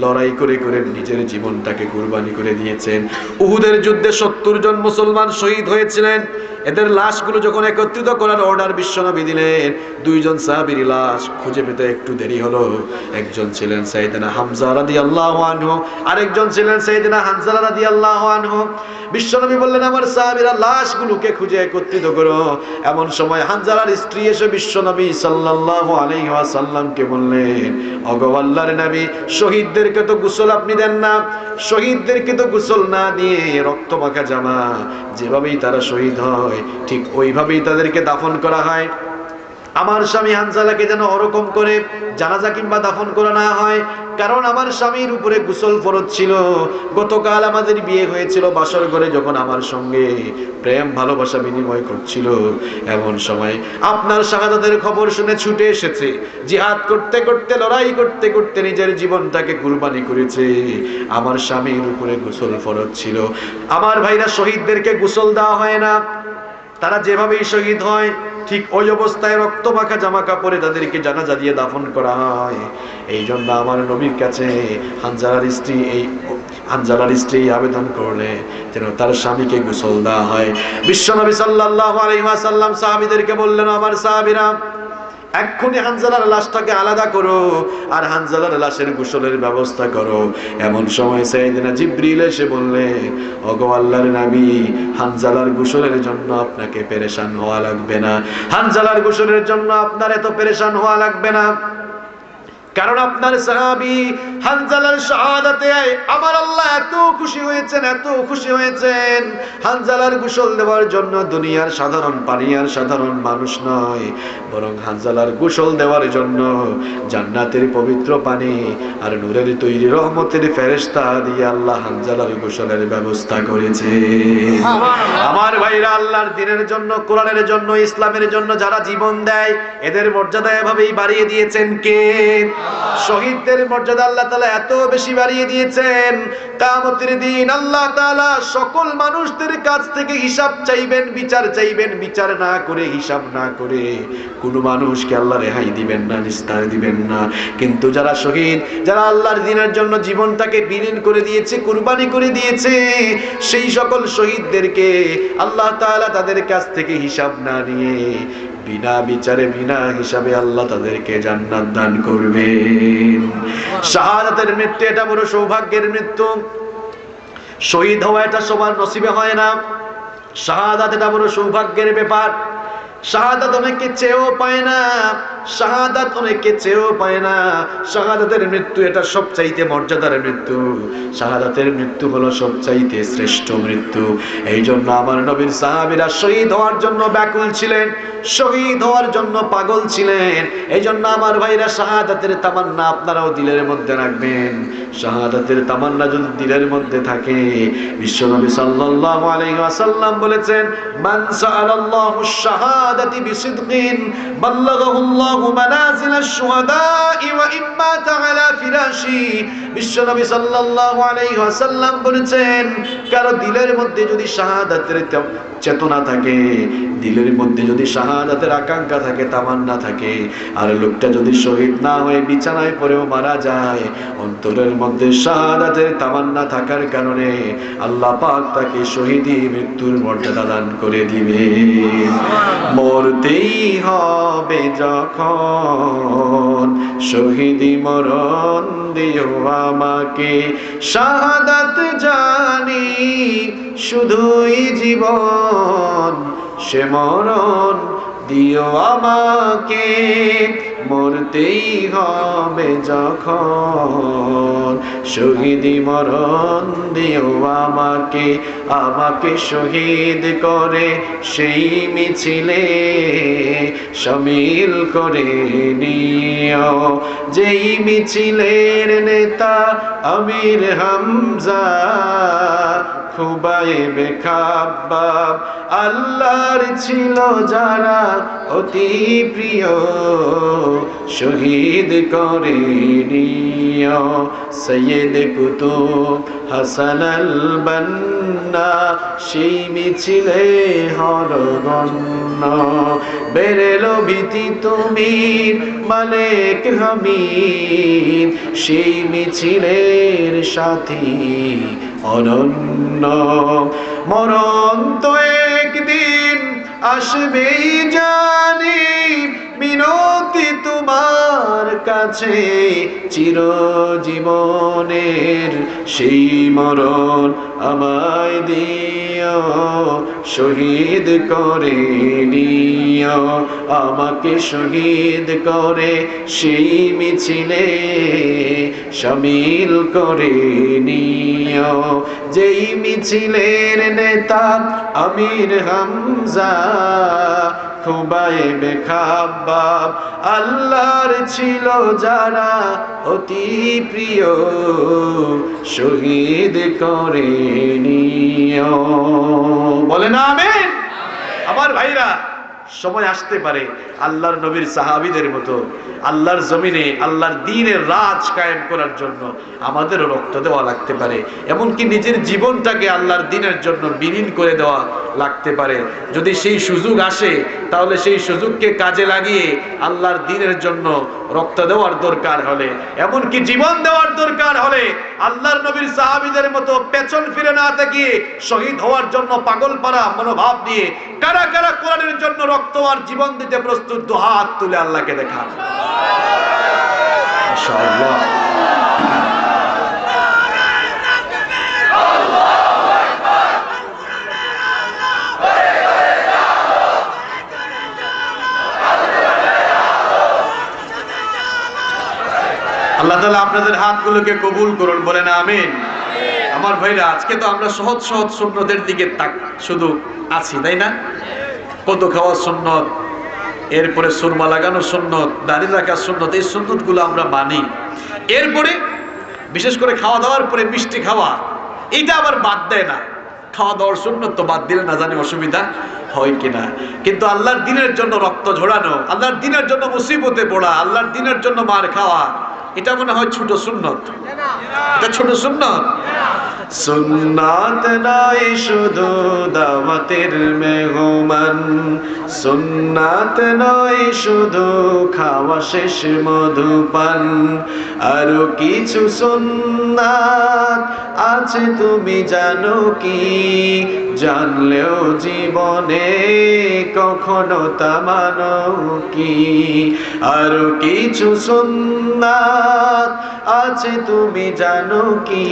লড়াই করে করে নিজের জীবনটাকে কুরবানি করে দিয়েছেন। উহুদের যুদ্ধে সত্তর জন মুসলমান শহীদ হয়েছিলেন। এদের লাশগুলো যখন একত্রিত করার অর্ডার বিশ্বনবী দিলেন, দুইজন সাহাবীর লাশ খুঁজে পেতে একটু দেরি হলো। একজন ছিলেন সাইয়েদনা হামজা রাদিয়াল্লাহু আনহু, আরেকজন ছিলেন সাইয়েদনা হানজালা রাদিয়াল্লাহু আনহু। বিশ্বনবী বললেন, আমার সাহাবীরা লাশগুলোকে খুঁজে একত্রিত করো। এমন সময় হানজালার স্ত্রী এসে বিশ্বনবী সাল্লাল্লাহু আলাইহি ওয়াসাল্লামকে বললেন, ওগো আল্লাহর নবী, শহীদদেরকে তো গোসল আপনি দেন না। শহীদদেরকে তো গোসল না দিয়ে রক্ত মাখা জামা যেভাবেই তারা শহীদ হয়, ঠিক ওইভাবেই তাদেরকে দাফন করা হয়। আমার স্বামী হানজালাকে যেন ওরকম করে জানাজা কিংবা দাফন করা না হয়, কারণ আমার স্বামীর উপরে গোসল ফরজ ছিল। গতকাল আমাদের বিয়ে হয়েছিল বাসর ঘরে যখন আমার সঙ্গে প্রেম, ভালোবাসা বিনিময় করছিল। এমন সময় আপনার শাহাদাতের খবর শুনে ছুটে এসেছে জিহাদ করতে করতে, লড়াই করতে করতে নিজের জীবনটাকে কুরবানি করেছে। আমার স্বামীর উপরে গোসল ফরজ ছিল। আমার ভাইরা শহীদদেরকে গোসল দেওয়া হয় না। তারা যেভাবেই শহীদ হয় ঠিক ওই অবস্থায় রক্ত মাখা জামা কাপড়ে তাদেরকে জানাজা দিয়ে দাফন করা হয়। এই জন্য আমার নবীর কাছে হানজালার স্ত্রী এই হানজালার স্ত্রী আবেদন করলে যেন তার স্বামীকে গোসল দেওয়া হয়। বিশ্বনবী সাল্লাহ আলাইহি ওয়াসাল্লাম সাহাবিদেরকে বললেন, আমার সাহাবীরা এক্ষুনি হানজালার লাশটাকে আলাদা করো আর হানজালার লাশের গোসলের ব্যবস্থা করো। এমন সময় সাইদিনা জিব্রিল এসে বললেন ওগো আল্লাহর নবী, হানজালার গোসলের জন্য আপনাকে পেরেশান হওয়া লাগবে না। হানজালার গোসলের জন্য আপনার এত পেরেশান হওয়া লাগবে না। কারণ আপনার সাহাবি হানজালার শাহাদাতে আমার আল্লাহ এত খুশি হয়েছেন এত খুশি হয়েছেন। হানজালার গোসল দেওয়ার জন্য দুনিয়ার সাধারণ পানি আর সাধারণ মানুষ নয় বরং হানজালার গোসল দেওয়ার জন্য জান্নাতের পবিত্র পানি আর নূরের তৈরি রহমতের ফেরেশতা দিয়ে আল্লাহ হানজালার গোসলের ব্যবস্থা করেছে। আমার ভাইরা আল্লাহর দিনের জন্য কোরআনের জন্য ইসলামের জন্য যারা জীবন দেয় এদের মর্যাদা এভাবেই বাড়িয়ে দিয়েছেন কে? শহীদদের মর্যাদা আল্লাহ তালা এত বেশি বাড়িয়ে দিয়েছেন। কামতের দিন আল্লাহ তালা সকল মানুষদের কাছ থেকে হিসাব চাইবেন, বিচার চাইবেন, বিচার না করে, হিসাব না করে। কোনো মানুষকে আল্লাহ রেহাই দিবেন না, নিস্তার দিবেন না। কিন্তু যারা শহীদ, যারা আল্লাহর দিনের জন্য জীবনটাকে বিলীন করে দিয়েছে, কুরবানি করে দিয়েছে, সেই সকল শহীদদেরকে আল্লাহ তাআলা তাদের কাছ থেকে হিসাব না নিয়ে বিনা বিচারে, বিনা হিসাবে আল্লাহ তাদেরকে জান্নাত দান করবেন। শাহাদাতের মৃত্যু, এটা বড় সৌভাগ্যের মৃত্যু। শহীদ হওয়া এটা সবার নসিবে হয় না। শাহাদাত এটা বড় সৌভাগ্যের ব্যাপার। শাহাদাত অনেকে চেয়েও পায় না। শাহাদাত অনেকে চেয়েও পায় না। শাহাদাতের মৃত্যু এটা সবচাইতে মর্যাদার মৃত্যু। শাহাদাতের মৃত্যু হলো সবচাইতে শ্রেষ্ঠ মৃত্যু। এই জন্য আমার নবীর সাহাবীরা শহীদ হওয়ার জন্য ব্যাকুল ছিলেন, শহীদ হওয়ার জন্য পাগল ছিলেন। এই জন্য আমার ভাইরা শাহাদাতের তামান্না আপনারাও দিলের মধ্যে রাখবেন। শাহাদাতের তামান্না যদি দিলের মধ্যে থাকে বিশ্বনবী সাল্লাল্লাহু আলাইহি ওয়াসাল্লাম বলেছেন, মান সাআলাল্লাহু শাহাদাতি বিসিদকিন, বাল্লাগাহুল্লাহু الله منازل الشهداء وإن مات على فلاشي বিশ্বনবী সাল্লাল্লাহু আলাইহি ওয়াসাল্লাম বলেছেন, কারও দিলের মধ্যে যদি শাহাদাতের চেতনা থাকে, দিলের মধ্যে যদি শাহাদাতের আকাঙ্ক্ষা থাকে, তামান্না থাকে, আর লোকটা যদি শহীদ না হয়ে, বিছানায় পড়েও মারা যায়, অন্তরের মধ্যে শাহাদাতের তামান্না থাকার কারণে আল্লাহ পাক তাকে শহীদি মৃত্যুর মর্যাদা দান করে দিবে। মরতেই হবে যখন শহীদি মরণ দিও আমাকে শাহাদাত জানি শুধুই জীবন সে মরণ দিও আমাকে। মরতেই হবে যখন শহীদি মরণ দিও আমাকে আমাকে শহীদ করে সেই মিছিলে সামিল করে নিও। যেই মিছিলের নেতা আমির হামজা খুবাইবে খাব্বাব আল্লাহর ছিল যারা অতি প্রিয়, শহীদ করে নিয়। সৈয়দ কুতুব হাসান আল বান্না সেই মিছিলে হরগণ্য। বেরেলো ভীতি তুমি মালেক হামিদ, সেই মিছিলের সাথী অনন্য। মরণ তো একদিন আসবেই জানি। মিনতি তোমার কাছে চিরজীবনের সেই মরণ আমায় দিও, শহীদ করে নিও। আমাকে শহীদ করে সেই মিছিলে সামিল করে নিও। যেই মিছিলের নেতা আমির হামজা খুবাই বেখাবাব আল্লাহর ছিল যারা অতি প্রিয় শহীদ করে নিও বলে না আমি আমার ভাইরা সময় আসতে পারে আল্লাহর নবীর সাহাবিদের মতো। আল্লাহর জমিনে, আল্লাহর দিনের রাজ কায়েম করার জন্য আমাদেরও রক্ত দেওয়া লাগতে পারে। এমনকি নিজের জীবনটাকে আল্লাহর দিনের জন্য বিলীন করে দেওয়া লাগতে পারে। যদি সেই সুযোগ আসে, তাহলে সেই সুযোগকে কাজে লাগিয়ে আল্লাহর দিনের জন্য রক্ত দেওয়ার দরকার হলে। এমনকি জীবন দেওয়ার দরকার হলে আল্লাহর নবীর সাহাবিদের মতো পেছন ফিরে না তাকিয়ে শহীদ হওয়ার জন্য পাগল পারা মনোভাব দিয়ে কারা কারা কোরআনের জন্য রক্ত আর জীবন দিতে প্রস্তুত, দু হাত তুলে আল্লাহকে দেখা আল্লাহ তালা আপনাদের হাতগুলোকে কবুল করুন, বলেন আমিন। আমার ভাইরা, আজকে তো আমরা সহজ সহজ সুন্নতের দিকে তাক শুধু আছি, তাই না? কত খাওয়া সুন্নত, এরপরে সুরমা লাগানো সুন্নত, দাড়ি রাখা সুন্নত, এই সুন্নতগুলো আমরা মানি। এরপরে বিশেষ করে খাওয়া দাওয়ার পরে মিষ্টি খাওয়া, এটা আবার বাদ দেয় না। খাওয়া দাওয়ার সুন্নত তো বাদ দিলে না জানি অসুবিধা হয় কিনা। কিন্তু আল্লাহর দিনের জন্য রক্ত ঝোড়ানো, আল্লাহর দিনের জন্য মুসিবতে পড়া, আল্লাহর দিনের জন্য মার খাওয়া এটা মনে হয় ছোট সুন্নত। এটা ছোট সুন্নত। সুন্নাত নয়, শুধু দাওয়াতের মেহমান। সুন্নাত নয়, শুধু খাওয়া শেষ মধুপান। আরও কিছু সুন্নাত আছে, তুমি জানো কি? জানলেও জীবনে কখনো তা মানো কি? আরও কিছু সুন্নাত আছে তুমি জানো কি?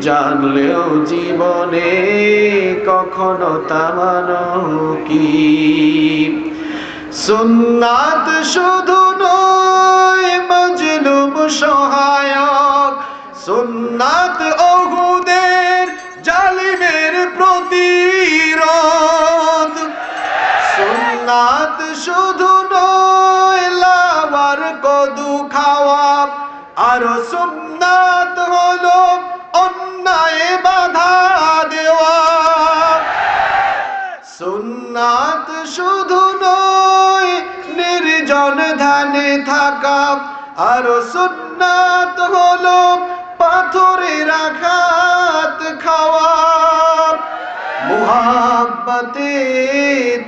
জানলেও জীবনে কখনো তা মানো কি? সুন্নাত শুধু নয়, মজলুম সহায়ক। সুন্নাত ওহুদের থাকা আর সুন্নাত হলো পাথরে রাখাত খাওয়া। মুহাব্বতে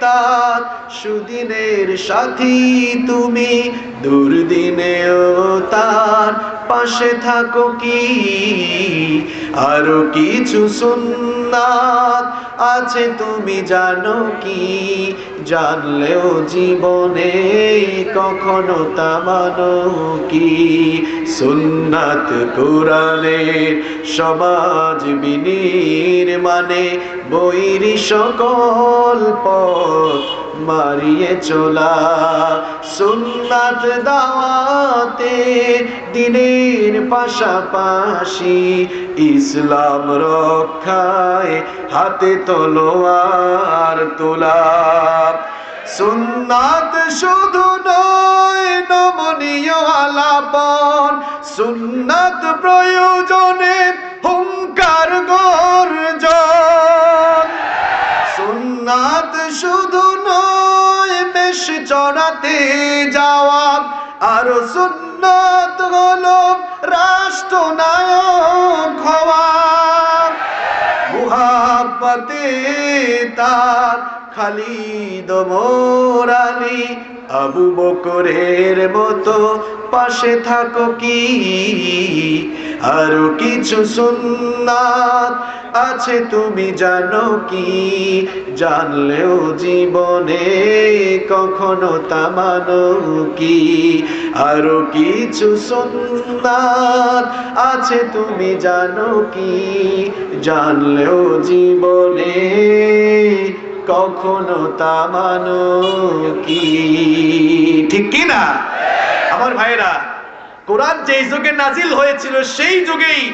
তার সুদিনের সাথী তুমি, দুর্দিনেও তার পাশে থাকো কি? আরও কিছু সুন্নাত আছে তুমি জানো কি? জানলেও জীবনে কখনো তা মানো কি? সুন্নাত কোরআনের সমাজ বিনির মানে বৈরি সকল পথ মারিয়ে চলা। সুন্নাত দাওয়াতে দিনের পাশাপাশি ইসলাম রক্ষায় হাতে তলোয়ার তোলা। সুন্নাত শুধু নয়, নমনীয় আলাপন। সুন্নাত প্রয়োজনে হুঙ্কার গর্জন শুধু নয়, বেশ চড়াতে যাওয়া আর সুন্নাত হলো রাষ্ট্রনায়ক হওয়া। তার খালিদ মোরালি আবু বকরের মতো পাশে থাকো কি? আরও কিছু সুন্নাত আছে তুমি জানো কি? জানলেও জীবনে কখনো তা মানো কি? আরও কিছু সুন্নাত আছে তুমি জানো কি? জানলেও জীবনে কখনো তা মানো কি? ঠিক কি না? আমার ভাইরা কোরআন যেই যুগে নাজিল হয়েছিল, সেই যুগেই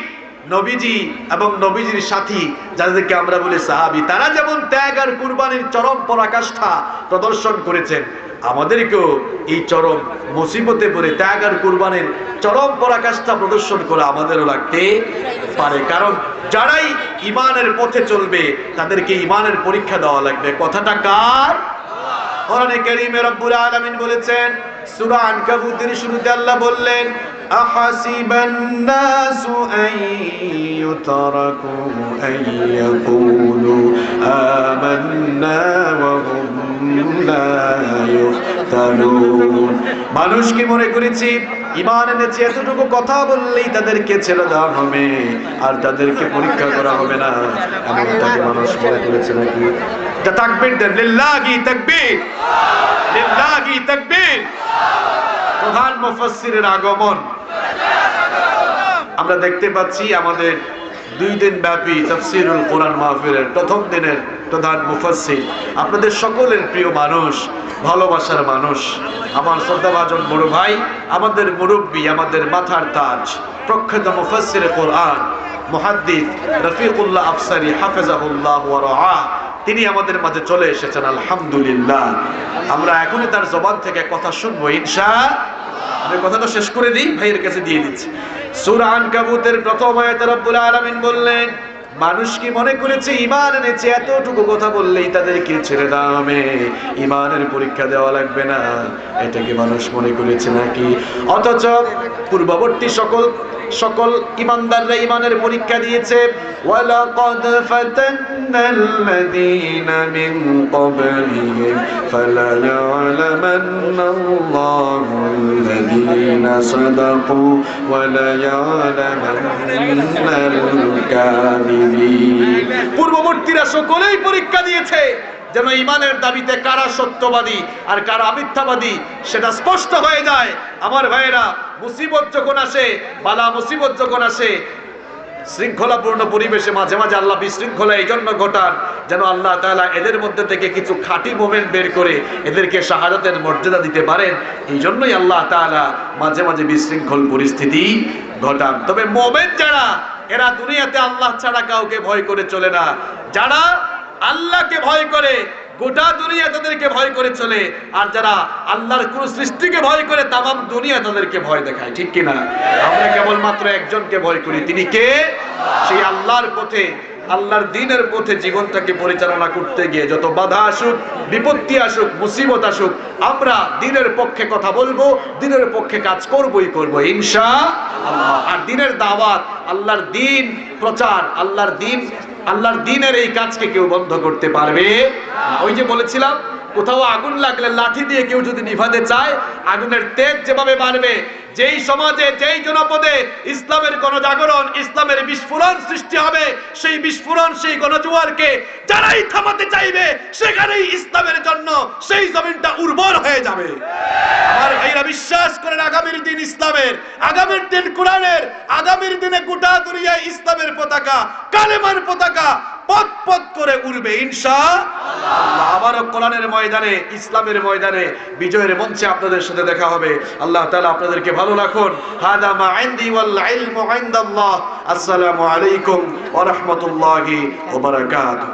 নবীজি এবং নবীজির সাথী, যাদেরকে আমরা বলি সাহাবি, তারা যেমন ত্যাগ আর কুরবানির চরম পরাকাষ্ঠা প্রদর্শন করেছেন, আমাদেরকেও এই চরম মুসিবতে পড়ে ত্যাগ আর কুরবানির চরম পরাকাষ্ঠা প্রদর্শন করে আমাদেরও লাগতে পারে। কারণ যারাই ইমানের পথে চলবে, তাদেরকে ইমানের পরীক্ষা দেওয়া লাগবে। কথাটা কার? কোরআনে কারীমে রব্বুল আলামিন বলেছেন, সূরা আনকাবুতের শুরুতে আল্লাহ বললেন আহাসিবান নাসু আন ইউতরাকু আন ইয়াকুলু আমান্না ওয়া হুম লা ইফতানুন মানুষ কি মনে করেছি, ইমান এনেছে, এতটুকু কথা বললেই তাদেরকে ছেড়ে দেওয়া হবে আর তাদেরকে পরীক্ষা করা হবে না। এমনটাকে মানুষ মনে করেছে নাকি? আমরা দেখতে পাচ্ছি আমাদের দুই দিন ব্যাপী তাফসিরুল কোরআন মাহফিলের প্রথম দিনের প্রধান মুফাসসির। আপনাদের সকলের প্রিয় মানুষ, ভালোবাসার মানুষ, আমার শ্রদ্ধাভাজন বড় ভাই, আমাদের মুরব্বী, আমাদের মাথার তাজ, প্রখ্যাত মুফাসসির কোরআন, মুহাদ্দিস রফিকুল্লাহ আফসারি হাফেজাহুল্লাহ তিনি আমাদের মাঝে চলে এসেছেন, আলহামদুলিল্লাহ। আমরা এখনই তার জবান থেকে কথা শুনব, ইনশা আমি কথাটা শেষ করে দিই, ভাইয়ের কাছে দিয়ে দিচ্ছি। সূরা আনকাবুতের প্রথম আয়াতে রব্বুল আলামিন বললেন, মানুষ কি মনে করেছে ইমান এনেছে? এতটুকু কথা বললেই তাদেরকে ছেড়ে দাও আমি ইমানের পরীক্ষা দেওয়া লাগবে না। এটাকে মানুষ মনে করেছে নাকি? অথচ পূর্ববর্তী সকল সকল ইমানদাররা ইমানের পরীক্ষা দিয়েছে, ওয়ালাকাদ ফাতান্নাল্লাযীনা মিন ক্বাবলিহিম ফালায়ালামান্নাল্লাহুল্লাযীনা সাদাকু ওয়ালায়ালামান্নাল পূর্ববর্তীরা সকলেই পরীক্ষা দিয়েছে যেন ইমানের দাবিতে কারা সত্যবাদী আর কারা মিথ্যাবাদী সেটা স্পষ্ট হয়ে যায়। আমার ভাইয়েরা, মুসিবত যখন আসে, বালা মুসিবত যখন আসে, শৃঙ্খলাপূর্ণ পরিবেশে মাঝে মাঝে আল্লাহ বিশৃঙ্খলা এই জন্য ঘটান, যেন আল্লাহ তাআলা এদের মধ্যে থেকে কিছু খাঁটি মোমেন্ট বের করে এদেরকে শাহাদাতের মর্যাদা দিতে পারেন এই জন্যই আল্লাহ তাআলা মাঝে মাঝে বিশৃঙ্খল পরিস্থিতি ঘটান। তবে মোমেন্ট যারা, এরা দুনিয়াতে আল্লাহ ছাড়া কাউকে ভয় করে চলে না। যারা আল্লাহকে ভয় করে, গোটা দুনিয়া তাদেরকে ভয় করে চলে। আর যারা আল্লাহর কোন সৃষ্টিকে ভয় করে তাম দুনিয়া তাদেরকে ভয় দেখায়, ঠিক কিনা? আমরা কেবলমাত্র একজনকে ভয় করি, তিনি কে? সেই আল্লাহর পথে আল্লাহর দিনের পথে জীবনটাকে পরিচালনা করতে গিয়ে যত বাধা আসুক, বিপত্তি আসুক, মুসিবত আসুক, আমরা দিনের পক্ষে কথা বলব, দিনের পক্ষে কাজ করবই করব আল্লাহ আর দিনের দাওয়াত, আল্লাহর দিন প্রচার, আল্লাহর দিন, আল্লাহর দিনের এই কাজকে কেউ বন্ধ করতে পারবে ওই যে বলেছিলাম কোথাও আগুন লাগলে লাঠি দিয়ে কেউ যদি নিভাতে চায়, আগুনের তেজ যেভাবে বাড়বে, যেই সমাজে, যেই জনপদে ইসলামের গণজাগরণ, ইসলামের বিস্ফোরণ সৃষ্টি হবে, সেই বিস্ফোরণ, সেই গণজোয়ারকে যারাই থামাতে চাইবে, সেখানেই ইসলামের জন্য সেই জমিনটা উর্বর হয়ে যাবে। আমার ভাইরা, বিশ্বাস করেন, আগামীর দিন ইসলামের, আগামীর দিন কোরআনের, আগামীর দিনে গোটা দুনিয়ায় ইসলামের পতাকা, কালেমার পতাকা পথ পথ করে উড়বে ইনশা আবারও কোরআনের ময়দানে, ইসলামের ময়দানে, বিজয়ের মঞ্চে আপনাদের সাথে দেখা হবে। আল্লাহ তালা আপনাদেরকে ভালো রাখুন। হাদা মা ইনদি ওয়াল ইলমু আসসালামু আলাইকুম ওয়া রাহমাতুল্লাহি ওয়া বারাকাতুহু।